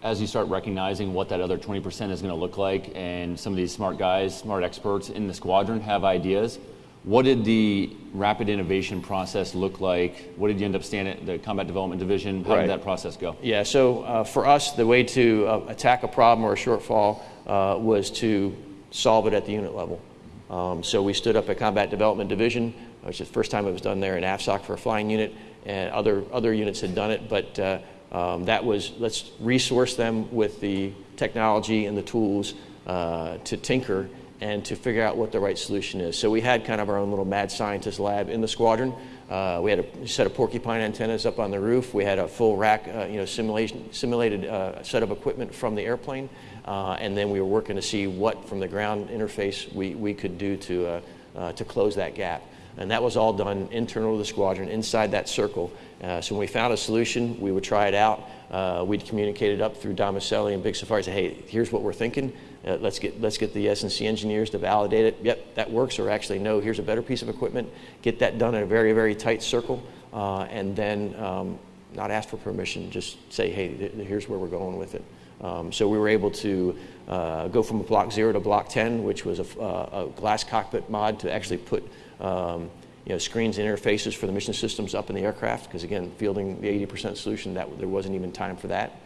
as you start recognizing what that other 20% is going to look like, and some of these smart guys, smart experts in the squadron have ideas, what did the rapid innovation process look like? What did you end up standing at the combat development division? How
Right.
did that process go?
Yeah, so uh, for us, the way to uh, attack a problem or a shortfall uh, was to solve it at the unit level. Um, so we stood up a combat development division, which is the first time it was done there in AFSOC for a flying unit, and other, other units had done it, but uh, um, that was let's resource them with the technology and the tools uh, to tinker and to figure out what the right solution is. So we had kind of our own little mad scientist lab in the squadron. Uh, we had a set of porcupine antennas up on the roof. We had a full rack, uh, you know, simulation, simulated uh, set of equipment from the airplane, uh, and then we were working to see what from the ground interface we, we could do to uh, uh, to close that gap. And that was all done internal to the squadron, inside that circle. Uh, so when we found a solution, we would try it out. Uh, we'd communicate it up through Don Maselli and Big Safari. Say, hey, here's what we're thinking. Uh, let's get let's get the SNC engineers to validate it. Yep, that works. Or actually, no, here's a better piece of equipment. Get that done in a very very tight circle, uh, and then um, not ask for permission. Just say, hey, here's where we're going with it. Um, so we were able to uh, go from a block zero to block 10, which was a, uh, a glass cockpit mod to actually put um, you know, screens and interfaces for the mission systems up in the aircraft, because again, fielding the 80% solution, that there wasn't even time for that.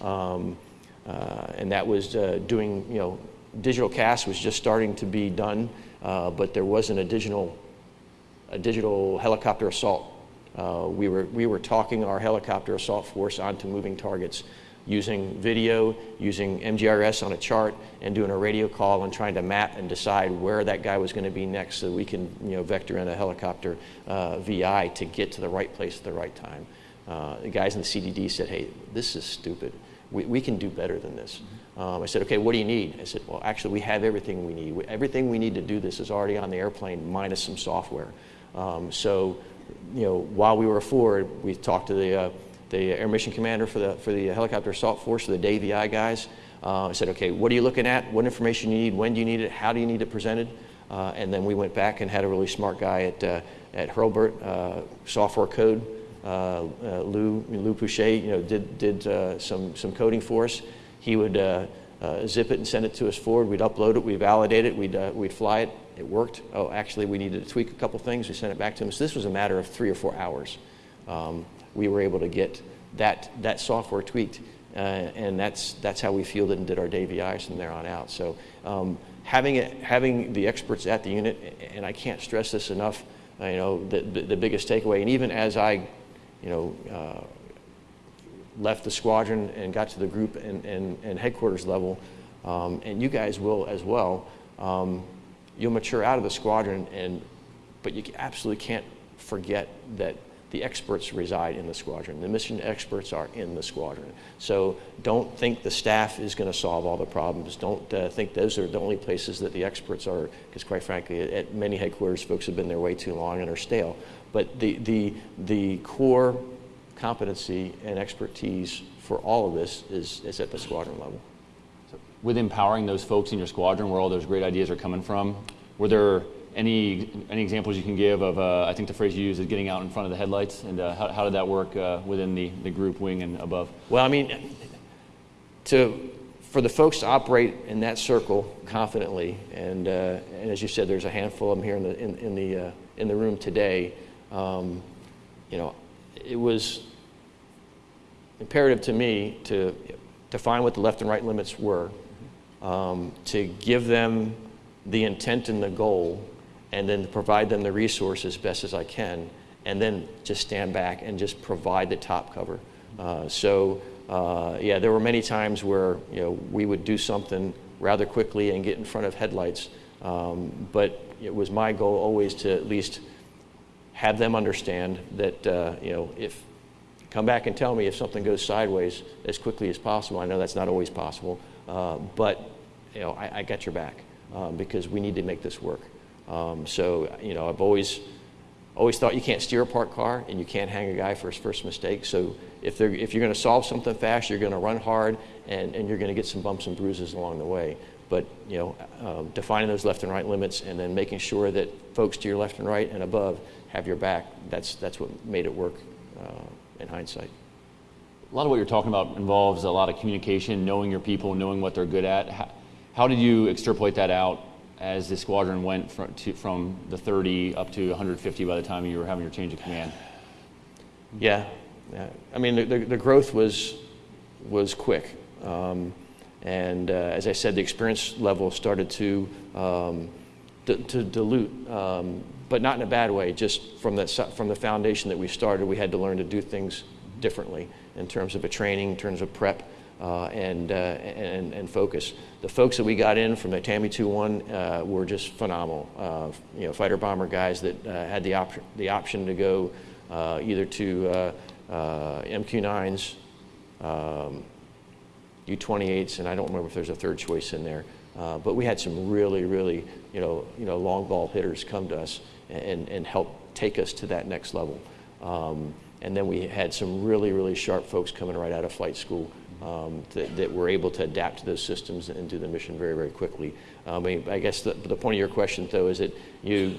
Um, uh, and that was uh, doing, you know, digital CAS was just starting to be done, uh, but there wasn't a digital, a digital helicopter assault. Uh, we, were, we were talking our helicopter assault force onto moving targets using video, using MGRS on a chart, and doing a radio call and trying to map and decide where that guy was going to be next so we can you know, vector in a helicopter uh, VI to get to the right place at the right time. Uh, the guys in the CDD said, hey, this is stupid. We, we can do better than this. Um, I said, okay, what do you need? I said, well, actually, we have everything we need. Everything we need to do this is already on the airplane minus some software. Um, so, you know, while we were forward, we talked to the, uh, the Air Mission Commander for the, for the Helicopter Assault Force, the DAVI guys. Uh, said, okay, what are you looking at? What information you need? When do you need it? How do you need it presented? Uh, and then we went back and had a really smart guy at, uh, at Hurlburt, uh, software code, uh, uh, Lou, Lou Pouchet, you know, did, did some, some coding for us. He would zip it and send it to us forward. We'd upload it, we'd validate it, we'd, we'd fly it. It worked. Oh, actually, we needed to tweak a couple things. We sent it back to him. So this was a matter of three or four hours. Um, we were able to get that, that software tweaked, uh, and that's, that's how we fielded and did our DVIs from there on out. So um, having, it, having the experts at the unit, and I can't stress this enough, uh, you know, the, the, the biggest takeaway, and even as I, you know, uh, left the squadron and got to the group and, and, and headquarters level, um, and you guys will as well, um, you'll mature out of the squadron, and, but you absolutely can't forget that the experts reside in the squadron. The mission experts are in the squadron. So don't think the staff is going to solve all the problems. Don't uh, think those are the only places that the experts are, because quite frankly, at many headquarters, folks have been there way too long and are stale. But the, the, the core competency and expertise for all of this is, is at the squadron level.
With empowering those folks in your squadron where all those great ideas are coming from, were there any, any examples you can give of, uh, I think the phrase you used is getting out in front of the headlights, and uh, how, how did that work uh, within the, the group wing and above?
Well, I mean, to, for the folks to operate in that circle confidently, and, uh, and as you said, there's a handful of them here in the, in, in the, uh, in the room today, um, you know, it was imperative to me to define what the left and right limits were, um, to give them the intent and the goal, and then provide them the resources best as I can, and then just stand back and just provide the top cover. Uh, so, uh, yeah, there were many times where you know we would do something rather quickly and get in front of headlights, um, but it was my goal always to at least have them understand that uh, you know if come back and tell me if something goes sideways as quickly as possible. I know that's not always possible, uh, but you know I, I got your back um, because we need to make this work. Um, so you know I've always always thought you can't steer a parked car and you can't hang a guy for his first mistake. So if, if you're going to solve something fast, you're going to run hard and, and you're going to get some bumps and bruises along the way. But you know, um, defining those left and right limits and then making sure that folks to your left and right and above have your back, that's, that's what made it work uh, in hindsight.
A lot of what you're talking about involves a lot of communication, knowing your people, knowing what they're good at. How, how did you extrapolate that out as the squadron went from, to, from the 30 up to 150 by the time you were having your change of command?
Yeah, yeah. I mean, the, the, the growth was, was quick. Um, and uh, as I said, the experience level started to, um, to dilute, um, but not in a bad way. Just from the, from the foundation that we started, we had to learn to do things differently in terms of a training, in terms of prep, uh, and, uh, and, and focus. The folks that we got in from the TAMI 2-1 uh, were just phenomenal. Uh, you know, fighter bomber guys that uh, had the, op- the option to go uh, either to MQ-9s, um, U-28s, and I don't remember if there's a third choice in there. but we had some really, really, you know, you know, long ball hitters come to us and, and help take us to that next level. Um, and then we had some really, really sharp folks coming right out of flight school um, that, that, we're able to adapt to those systems and do the mission very, very quickly. Um, I, I, guess the, the, point of your question, though, is that you,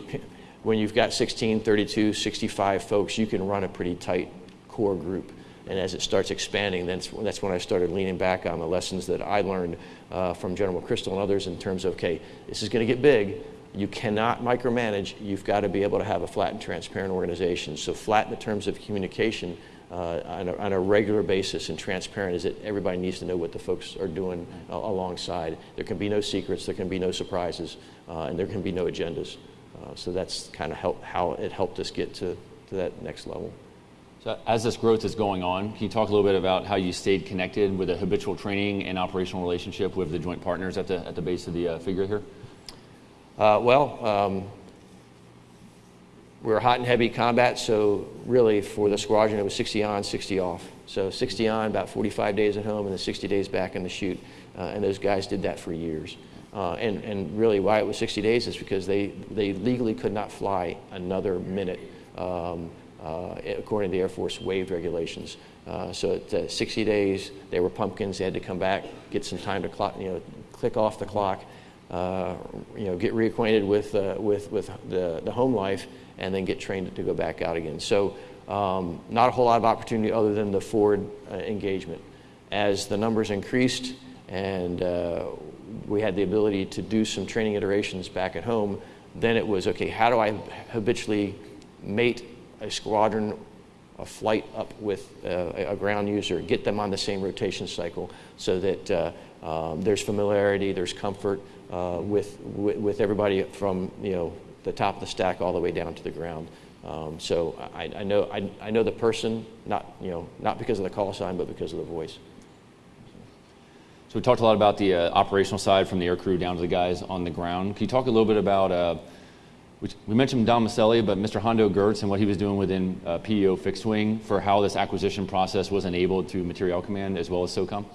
when you've got 16, 32, 65 folks, you can run a pretty tight core group. And as it starts expanding, that's, that's when I started leaning back on the lessons that I learned uh, from General McChrystal and others in terms of, okay, this is going to get big. You cannot micromanage. You've got to be able to have a flat and transparent organization. So flat in the terms of communication, uh, on, a, on, a, regular basis and transparent is that everybody needs to know what the folks are doing uh, alongside. There can be no secrets, there can be no surprises, uh, and there can be no agendas. Uh, so that's kind of how it helped us get to, to that next level.
So as this growth is going on, can you talk a little bit about how you stayed connected with a habitual training and operational relationship with the joint partners at the, at the base of the uh, figure here?
Uh, well, um, we were hot and heavy combat, so really for the squadron it was 60 on, 60 off. So 60 on, about 45 days at home, and then 60 days back in the chute. Uh, and those guys did that for years. Uh, and, and really why it was 60 days is because they, they legally could not fly another minute um, uh, according to the Air Force waived regulations. Uh, so at uh, 60 days, they were pumpkins. They had to come back, get some time to clock, you know, click off the clock, uh, you know, get reacquainted with, uh, with, with the, the home life, and then get trained to go back out again. So um, not a whole lot of opportunity other than the forward uh, engagement. As the numbers increased and uh, we had the ability to do some training iterations back at home, then it was okay, how do I habitually mate a squadron, a flight up with uh, a ground user, get them on the same rotation cycle so that uh, um, there's familiarity, there's comfort uh, with, with, with, everybody from you know, the top of the stack all the way down to the ground. Um, so I, I, know, I, I know the person, not, you know, not because of the call sign, but because of the voice.
So we talked a lot about the uh, operational side from the air crew down to the guys on the ground. Can you talk a little bit about, uh, we mentioned Don Maselli, but Mr. Hondo Geurts and what he was doing within uh, PEO fixed wing for how this acquisition process was enabled through Materiel Command as well as SOCOM?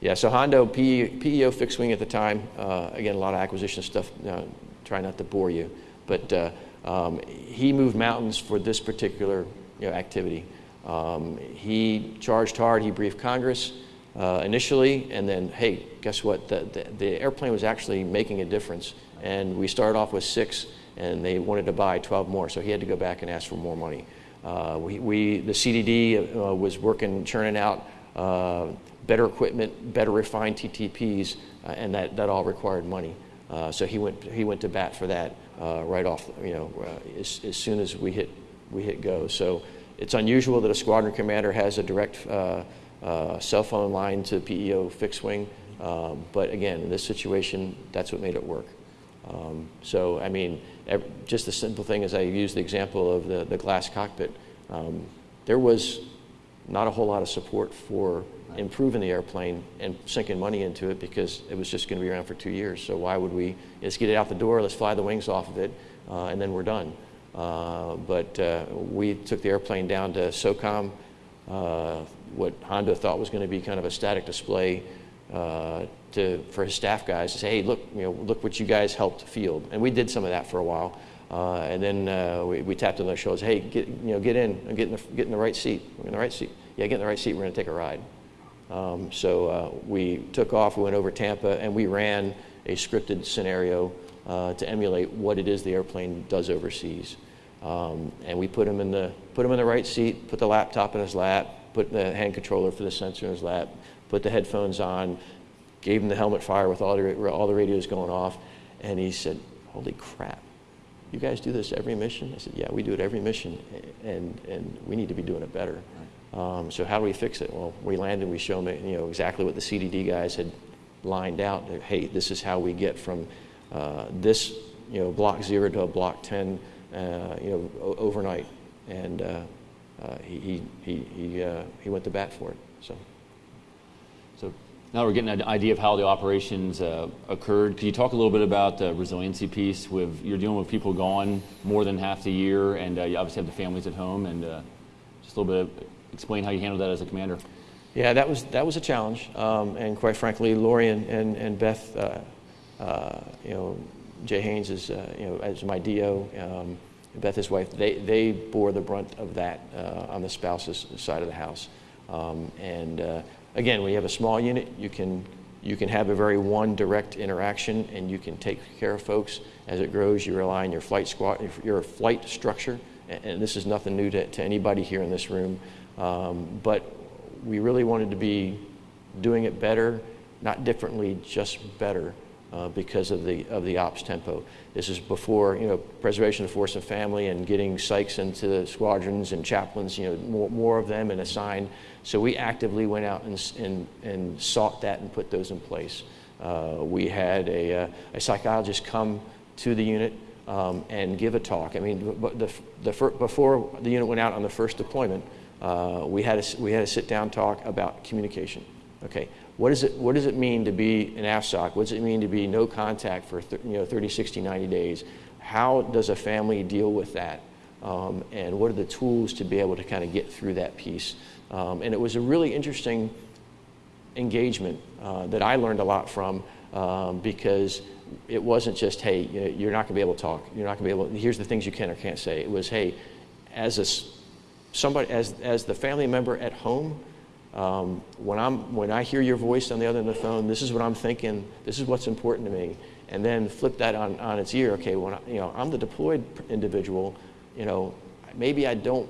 Yeah, so Hondo, PEO fixed wing at the time, uh, again, a lot of acquisition stuff, uh, try not to bore you, but uh, um, he moved mountains for this particular you know, activity. Um, he charged hard, he briefed Congress uh, initially, and then, hey, guess what? The, the, the, airplane was actually making a difference. And we started off with six, and they wanted to buy 12 more, so he had to go back and ask for more money. Uh, we, we, the CDD uh, was working, churning out better equipment, better refined TTPs, uh, and that, that all required money. Uh, so he went, he went to bat for that uh, right off, you know, uh, as, as soon as we hit, we hit go. So it's unusual that a squadron commander has a direct uh, uh, cell phone line to PEO fixed wing. Um, but again, in this situation, that's what made it work. Um, so, I mean, just the simple thing as I use the example of the, the glass cockpit, um, there was not a whole lot of support for improving the airplane and sinking money into it because it was just going to be around for two years. So why would we let's get it out the door, let's fly the wings off of it, uh, and then we're done. Uh, but uh, we took the airplane down to SOCOM, uh, what Hondo thought was going to be kind of a static display uh, to, for his staff guys to say, hey, look, you know, look what you guys helped field. And we did some of that for a while. Uh, and then we, we, tapped on their shoulders, hey, get, you know, get in, get in, the, get in the right seat. We're in the right seat. Yeah, get in the right seat, we're going to take a ride. Um, so uh, we took off, we went over Tampa, and we ran a scripted scenario uh, to emulate what it is the airplane does overseas. Um, and we put him in the put him in the right seat, put the laptop in his lap, put the hand controller for the sensor in his lap, put the headphones on, gave him the helmet fire with all the all the radios going off, and he said, "Holy crap! You guys do this every mission?" I said, "Yeah, we do it every mission, and and we need to be doing it better." Um, so how do we fix it? Well, we landed, we showed them, you know, exactly what the CDD guys had lined out. Hey, this is how we get from uh, this, you know, block zero to a block 10, uh, you know, overnight. And uh, uh he, he, he, uh, he went to bat for it, so.
So now we're getting an idea of how the operations uh, occurred. Could you talk a little bit about the resiliency piece? With you're dealing with people gone more than half the year, and you obviously have the families at home, and just a little bit of explain how you handled that as a commander.
Yeah, that was that was a challenge, um, and quite frankly, Lori and, and, and Beth, uh, uh, you know, Jay Haynes is uh, you know as my DO, um, Beth his wife, they they bore the brunt of that uh, on the spouse's side of the house, um, and uh, again, when you have a small unit, you can you can have a very one direct interaction, and you can take care of folks as it grows. You rely on your flight squad, your flight structure, and, and this is nothing new to, to anybody here in this room. Um, but we really wanted to be doing it better, not differently, just better. Uh, because of the of the ops tempo. This is before you know preservation of force and family and getting psychs into the squadrons and chaplains. You know more, more of them and assigned. So we actively went out and and, and sought that and put those in place. Uh, we had a, uh, a psychologist come to the unit um, and give a talk. I mean, the, the, the, before the unit went out on the first deployment, uh, we, had a, we had a sit down talk about communication. Okay, what, is it, what does it mean to be an AFSOC? What does it mean to be no contact for you know, 30, 60, 90 days? How does a family deal with that? Um, and what are the tools to be able to kind of get through that piece? Um, and it was a really interesting engagement uh, that I learned a lot from um, because it wasn't just, hey, you're not going to be able to talk. You're not going to be able, here's the things you can or can't say. It was, hey, as a somebody, as, as the family member at home, um, when, I'm, when I hear your voice on the other end of the phone, this is what I'm thinking, this is what's important to me. And then flip that on, on its ear. Okay, when I, you know, I'm the deployed individual, you know, maybe I don't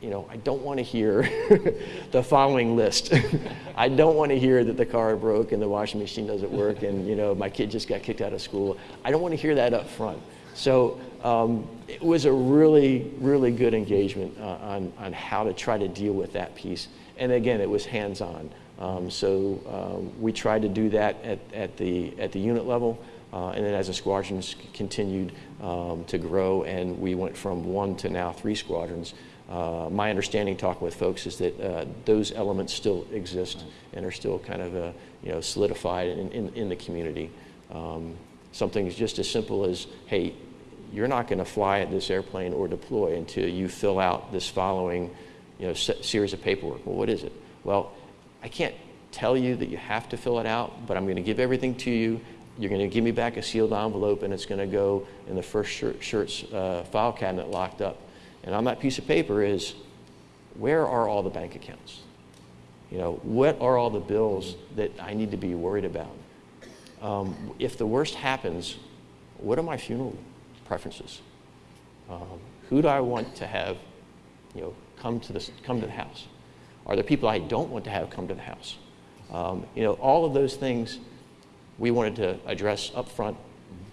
you know, I don't want to hear [laughs] the following list. [laughs] I don't want to hear that the car broke and the washing machine doesn't work and, you know, my kid just got kicked out of school. I don't want to hear that up front. So um, it was a really, really good engagement uh, on, on how to try to deal with that piece. And again, it was hands on. Um, so um, we tried to do that at, at, the, at the unit level. Uh, and then as the squadrons continued um, to grow, and we went from one to now three squadrons, uh, my understanding talking with folks is that uh, those elements still exist and are still kind of uh, you know solidified in, in, in the community. Um, something just as simple as hey you're not going to fly at this airplane or deploy until you fill out this following you know series of paperwork. Well, what is it? Well, I can't tell you that you have to fill it out, but I'm going to give everything to you. You're going to give me back a sealed envelope, and it's going to go in the first shirt, shirt's uh, file cabinet locked up and on that piece of paper is where are all the bank accounts? You know, what are all the bills that I need to be worried about? Um, if the worst happens, what are my funeral preferences? Um, who do I want to have, you know, come to, this, come to the house? Are there people I don't want to have come to the house? Um, you know, all of those things we wanted to address up front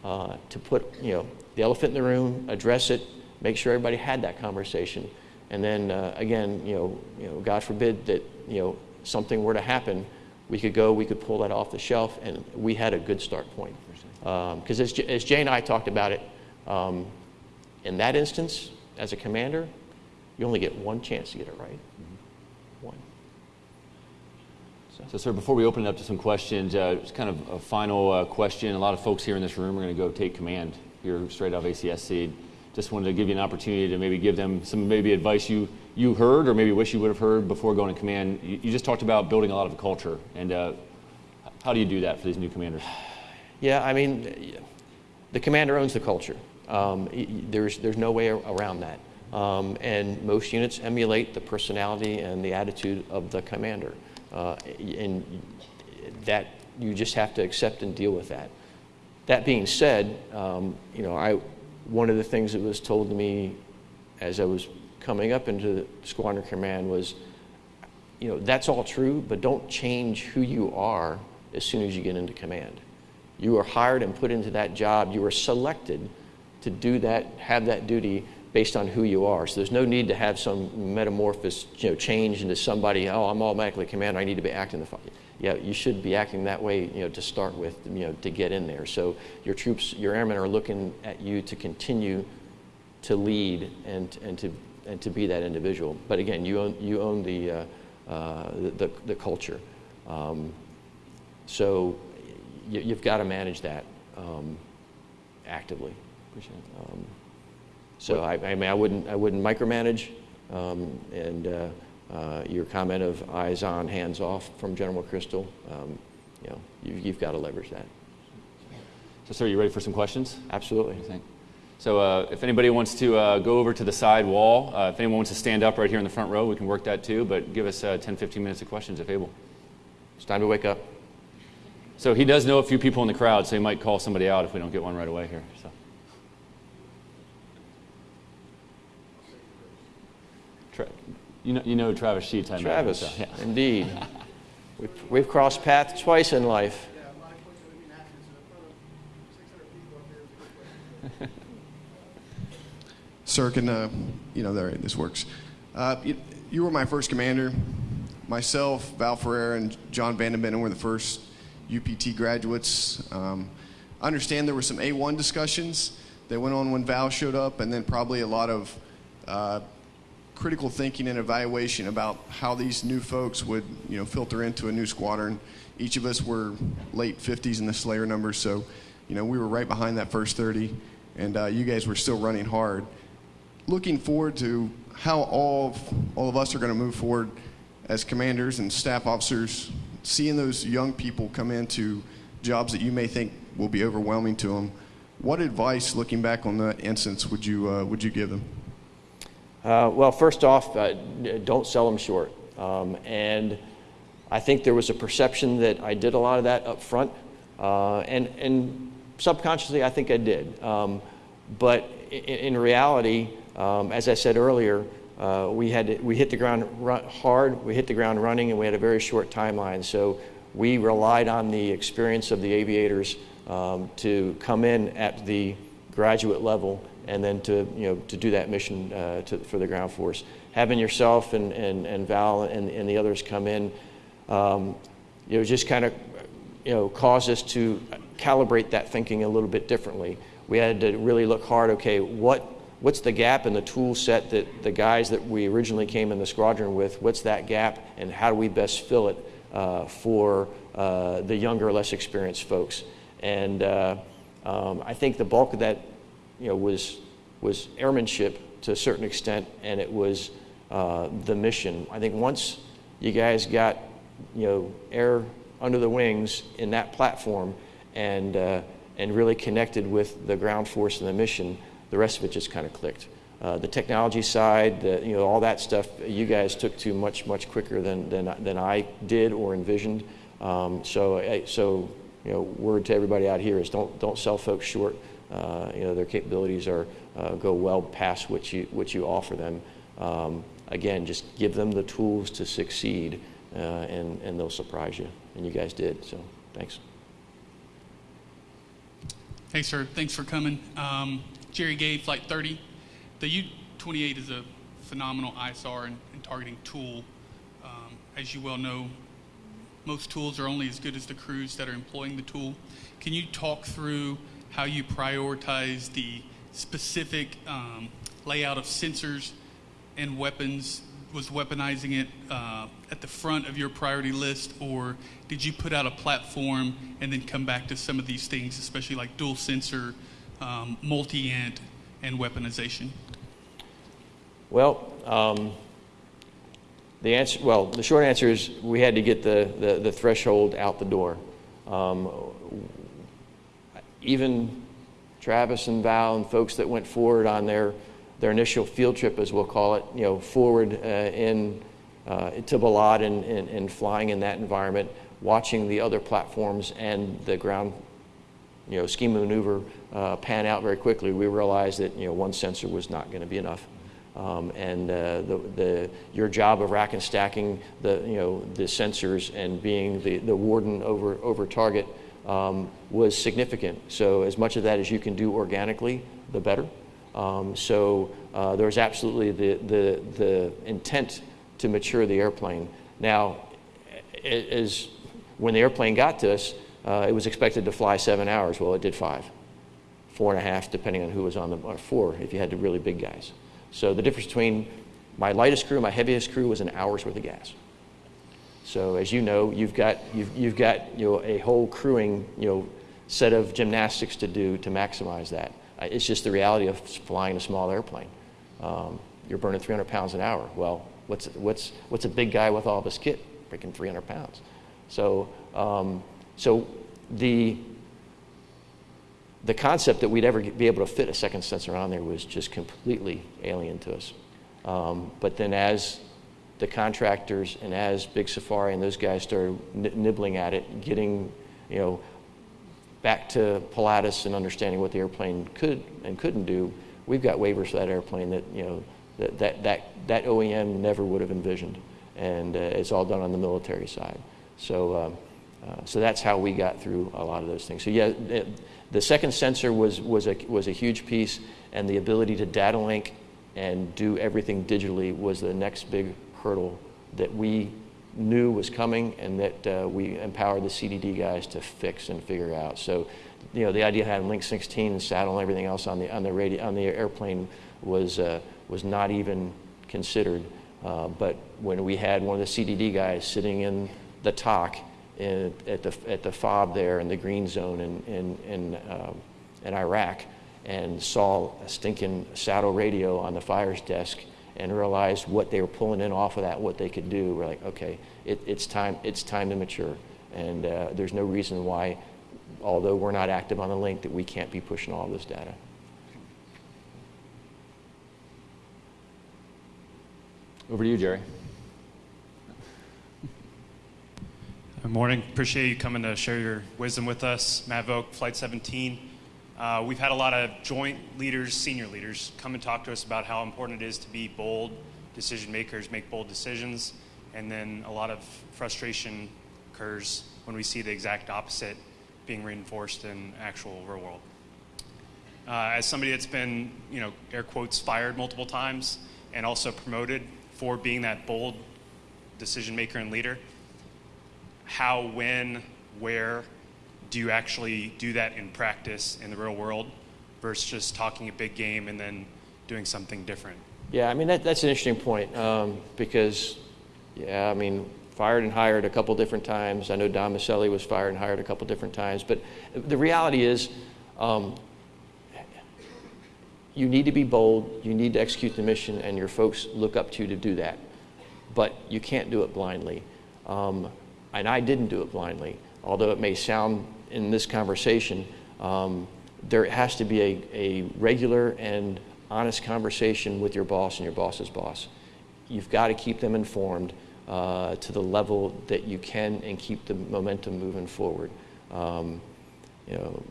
uh, to put, you know, the elephant in the room, address it, make sure everybody had that conversation. And then uh, again, you know, you know, God forbid that you know something were to happen, we could go, we could pull that off the shelf, and we had a good start point. Because um, as, as Jay and I talked about it, um, in that instance, as a commander, you only get one chance to get it right. Mm-hmm. One.
So. so, sir, before we open it up to some questions, uh, just kind of a final uh, question. A lot of folks here in this room are going to go take command here straight off ACSC just wanted to give you an opportunity to maybe give them some maybe advice you, you heard or maybe wish you would have heard before going to command. You, you just talked about building a lot of a culture, and uh, how do you do that for these new commanders? [sighs]
Yeah, I mean, the commander owns the culture. Um, there's, there's no way around that. Um, and most units emulate the personality and the attitude of the commander. Uh, and that you just have to accept and deal with that. That being said, um, you know, I, one of the things that was told to me as I was coming up into squadron command was, you know, that's all true, but don't change who you are as soon as you get into command. You are hired and put into that job. You are selected to do that, have that duty based on who you are. So there's no need to have some metamorphosis, you know, change into somebody. Oh, I'm automatically commander. I need to be acting the yeah, you should be acting that way, you know, to start with, you know, to get in there. So your troops, your airmen are looking at you to continue to lead and, and to and to be that individual. But again, you own you own the uh, uh, the, the, culture. Um, so you, have got to manage that um, actively. Appreciate it. Um, so I, I, mean, I wouldn't I wouldn't micromanage, um, and uh, uh, your comment of eyes on, hands off from General McChrystal, um, you know, you, you've got to leverage that.
So, sir, you ready for some questions?
Absolutely.
So, uh, if anybody wants to uh, go over to the side wall, uh, if anyone wants to stand up right here in the front row, we can work that too. But give us uh, 10, 15 minutes of questions if able.
It's time to wake up.
So, he does know a few people in the crowd, so he might call somebody out if we don't get one right away here. So. You know, you know Travis Sheets, I
Travis, so, yeah. indeed. [laughs] we've, we've crossed paths twice in life. [laughs]
Sir, can, uh, you know, there, this works. Uh, you, you, were my first commander. Myself, Val Ferreira, and John Vandenbenden were the first UPT graduates. Um, I understand there were some A1 discussions that went on when Val showed up, and then probably a lot of uh, critical thinking and evaluation about how these new folks would, you know, filter into a new squadron. Each of us were late 50s in the Slayer numbers, so, you know, we were right behind that first 30, and uh, you guys were still running hard. Looking forward to how all of, all of us are going to move forward as commanders and staff officers, seeing those young people come into jobs that you may think will be overwhelming to them. What advice, looking back on that instance, would you uh, would you give them?
Uh, well, first off, uh, don't sell them short. Um, and I think there was a perception that I did a lot of that up front. Uh, and, and subconsciously, I think I did. Um, but in, in reality, um, as I said earlier, uh, we, had we hit the ground hard, we hit the ground running, and we had a very short timeline. So we relied on the experience of the aviators um, to come in at the graduate level and then to, you know, to do that mission uh, to, for the ground force. Having yourself and, and, and Val and, and the others come in, um, you know, just kind of, you know, caused us to calibrate that thinking a little bit differently. We had to really look hard, okay, what, what's the gap in the tool set that the guys that we originally came in the squadron with, what's that gap and how do we best fill it uh, for uh, the younger, less experienced folks? And uh, um, I think the bulk of that you know, was, was airmanship to a certain extent, and it was uh, the mission. I think once you guys got, you know, air under the wings in that platform and, uh, and really connected with the ground force and the mission, the rest of it just kind of clicked. Uh, the technology side, the, you know, all that stuff, you guys took to much, much quicker than, than, than I did or envisioned. Um, so, so, you know, word to everybody out here is don't, don't sell folks short. Uh, you know, their capabilities are, uh, go well past what you, what you offer them. Um, again, just give them the tools to succeed, uh, and, and they'll surprise you. And you guys did, so thanks.
Hey, sir. Thanks for coming. Um, Jerry Gay, Flight 30. The U-28 is a phenomenal ISR and, and targeting tool. Um, as you well know, most tools are only as good as the crews that are employing the tool. Can you talk through how you prioritize the specific um, layout of sensors and weapons. Was weaponizing it uh, at the front of your priority list, or did you put out a platform and then come back to some of these things, especially like dual sensor, um, multi ant, and weaponization?
Well, um, the answer, well, the short answer is we had to get the, the, the threshold out the door. Um, even Travis and Val and folks that went forward on their, their initial field trip, as we'll call it, you know, forward uh, in, uh, to Balad and, and, and, flying in that environment, watching the other platforms and the ground, you know, scheme maneuver uh, pan out very quickly, we realized that, you know, one sensor was not going to be enough. Um, and uh, the, the, your job of rack and stacking the, you know, the sensors and being the, the warden over, over target um, was significant. So as much of that as you can do organically, the better. Um, so uh, there was absolutely the, the, the intent to mature the airplane. Now, as when the airplane got to us, uh, it was expected to fly seven hours. Well, it did five, four and a half, depending on who was on the, or four if you had the really big guys. So the difference between my lightest crew and my heaviest crew was an hour's worth of gas. So as you know, you've got, you've, you've got you know, a whole crewing you know, set of gymnastics to do to maximize that. Uh, it's just the reality of flying a small airplane. Um, you're burning 300 pounds an hour. Well, what's, what's, what's a big guy with all this kit? Freaking 300 pounds. So, um, so the, the concept that we'd ever be able to fit a second sensor on there was just completely alien to us. Um, but then as the contractors and as Big Safari and those guys started nibbling at it, getting, you know, back to Pilatus and understanding what the airplane could and couldn't do, we've got waivers for that airplane that, you know, that, that, that, that OEM never would have envisioned. And uh, it's all done on the military side. So, um, uh, so that's how we got through a lot of those things. So yeah, it, the second sensor was, was, a, was a huge piece, and the ability to data link and do everything digitally was the next big hurdle that we knew was coming and that uh, we empowered the CDD guys to fix and figure out. So, you know, the idea of having Link 16 and SADL and everything else on the on the radio on the airplane was uh, was not even considered. Uh, but when we had one of the CDD guys sitting in the TOC in, at the at the fob there in the green zone in in in, um, in Iraq and saw a stinking SADL radio on the fires desk and realized what they were pulling in off of that, what they could do. We're like, okay, it, it's time. It's time to mature, and uh, there's no reason why, although we're not active on the link, that we can't be pushing all this data.
Over to you, Jerry.
Good morning. Appreciate you coming to share your wisdom with us. Matt Vogt, Flight 17. Uh, we've had a lot of joint leaders, senior leaders, come and talk to us about how important it is to be bold decision makers, make bold decisions, and then a lot of frustration occurs when we see the exact opposite being reinforced in actual real world. Uh, as somebody that's been, you know, air quotes, fired multiple times and also promoted for being that bold decision maker and leader, how, when, where do you actually do that in practice in the real world versus just talking a big game and then doing something different?
Yeah, I mean, that, that's an interesting point um, because, yeah, I mean, fired and hired a couple different times. I know Don was fired and hired a couple different times. But the reality is, um, you need to be bold, you need to execute the mission, and your folks look up to you to do that. But you can't do it blindly. Um, and I didn't do it blindly, although it may sound in this conversation, um, there has to be a, a regular and honest conversation with your boss and your boss's boss. You've got to keep them informed uh, to the level that you can and keep the momentum moving forward. Um, you know,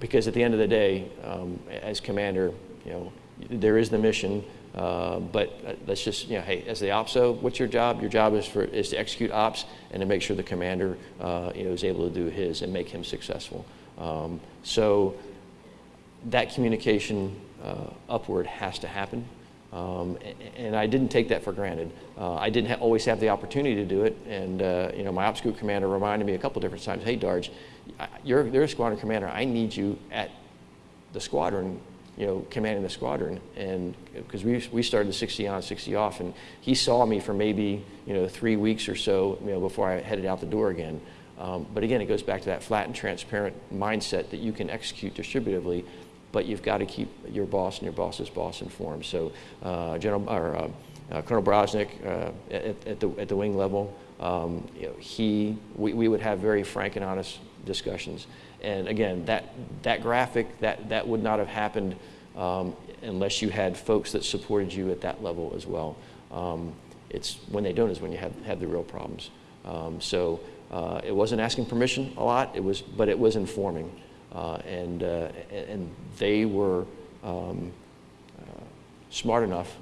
because at the end of the day, um, as commander, you know, there is the mission, uh, but uh, let's just, you know, hey, as the OPSO, what's your job? Your job is for is to execute ops and to make sure the commander, uh, you know, is able to do his and make him successful. Um, so that communication uh, upward has to happen. Um, and I didn't take that for granted. Uh, I didn't ha- always have the opportunity to do it. And, uh, you know, my ops group commander reminded me a couple different times, hey, Darge, you're, you're a squadron commander. I need you at the squadron, you know, commanding the squadron. And because we, we started the 60 on, 60 off, and he saw me for maybe, you know, three weeks or so, you know, before I headed out the door again. Um, but again, it goes back to that flat and transparent mindset that you can execute distributively but you've got to keep your boss and your boss's boss informed. So, uh, General or uh, uh, Colonel Brosnick uh, at, at, the at the wing level, um, you know, he we, we would have very frank and honest discussions. And again, that that graphic that that would not have happened um, unless you had folks that supported you at that level as well. Um, it's when they don't is when you have have the real problems. Um, so. Uh, it wasn't asking permission a lot. It was, but it was informing. Uh, and, uh, and they were um, uh, smart enough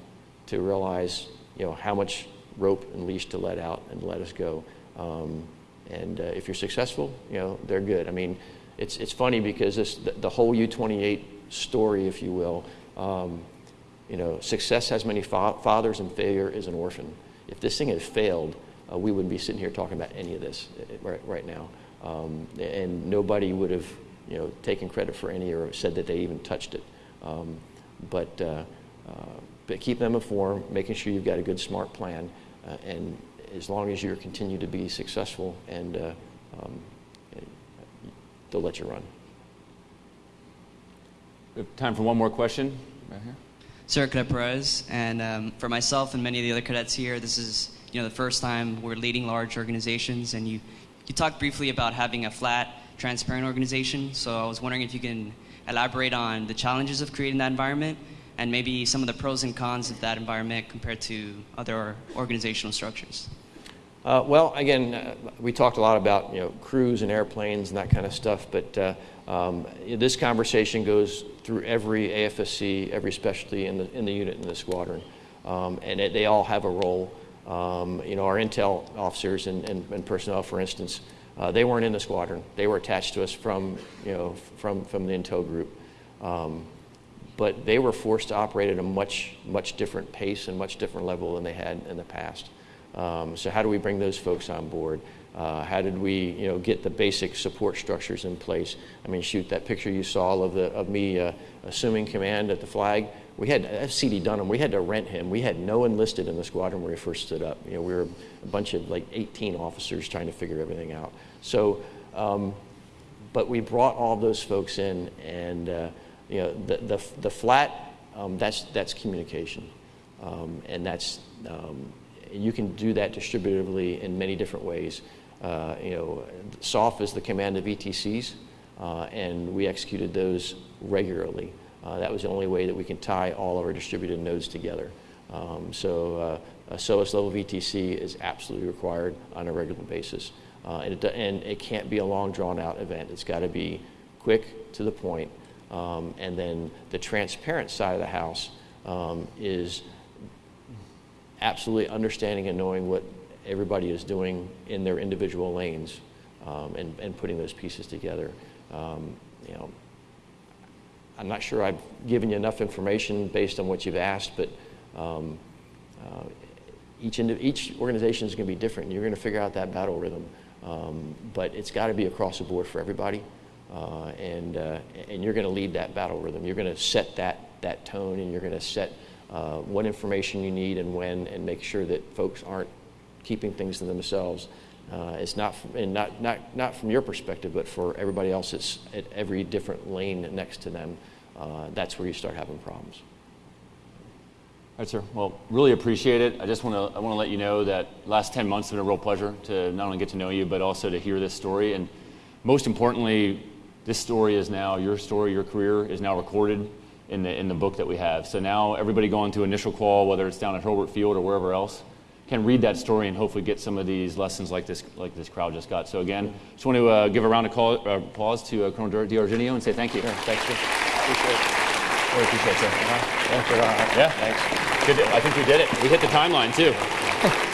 to realize you know, how much rope and leash to let out and let us go. And uh, if you're successful, you know, they're good. I mean, it's, it's funny because this, the, the whole U-28 story, if you will, um, you know, success has many fa- fathers and failure is an orphan. If this thing had failed, uh, we wouldn't be sitting here talking about any of this right, right now. Um, and nobody would have you know, taken credit for any or said that they even touched it. Um, but, uh, uh, but keep them informed, making sure you've got a good, smart plan, uh, and as long as you continue to be successful, and uh, um, they'll let you run.
We have time for one more question. Right here.
Sir Cadet Perez, and um, for myself and many of the other cadets here, this is you know the first time we're leading large organizations, and you you talked briefly about having a flat transparent organization. So I was wondering if you can elaborate on the challenges of creating that environment and maybe some of the pros and cons of that environment compared to other organizational structures.
Uh, well, again, uh, we talked a lot about you know crews and airplanes and that kind of stuff, but uh, um, this conversation goes through every AFSC, every specialty in the in the unit in the squadron, um, and it, they all have a role. Um, you know, our intel officers and, and, and personnel, for instance, uh, they weren't in the squadron. They were attached to us from, you know, from, from the intel group. Um, but they were forced to operate at a much, much different pace and much different level than they had in the past. Um, so how do we bring those folks on board? Uh, how did we, you know, get the basic support structures in place? I mean, shoot, that picture you saw of, the, of me uh, assuming command at the flag, we had that's C.D. Dunham. We had to rent him. We had no enlisted in the squadron when we first stood up. You know, we were a bunch of like 18 officers trying to figure everything out. So, um, but we brought all those folks in, and uh, you know, the the, the flat um, that's that's communication, um, and that's um, you can do that distributively in many different ways. Uh, you know, SOF is the command of VTCs, uh, and we executed those regularly. Uh, that was the only way that we can tie all of our distributed nodes together. Um, so uh, a SOAS level VTC is absolutely required on a regular basis. Uh, and, it, and it can't be a long, drawn out event. It's got to be quick to the point. Um, and then the transparent side of the house um, is absolutely understanding and knowing what everybody is doing in their individual lanes um, and, and putting those pieces together. Um, you know, I'm not sure I've given you enough information based on what you've asked, but um, uh, each, each organization is going to be different. You're going to figure out that battle rhythm. Um, but it's got to be across the board for everybody. Uh, and, uh, and you're going to lead that battle rhythm. You're going to set that, that tone and you're going to set uh, what information you need and when and make sure that folks aren't keeping things to themselves. Uh, it's not, from, and not, not, not from your perspective, but for everybody else that's at every different lane next to them. Uh, that's where you start having problems.
All right, sir. Well, really appreciate it. I just want to I want to let you know that last 10 months have been a real pleasure to not only get to know you, but also to hear this story. And most importantly, this story is now your story, your career is now recorded in the in the book that we have. So now everybody going to initial qual, whether it's down at Hurlburt Field or wherever else, can read that story and hopefully get some of these lessons like this like this crowd just got. So again, just want to uh, give a round of call, uh, applause to uh, Colonel D'Argenio and say thank you.
Thanks, sir. Appreciate it.
Really appreciate it, sir.
Thanks for that.
Yeah, thanks. Good. I think we did it. We hit the timeline too. [laughs]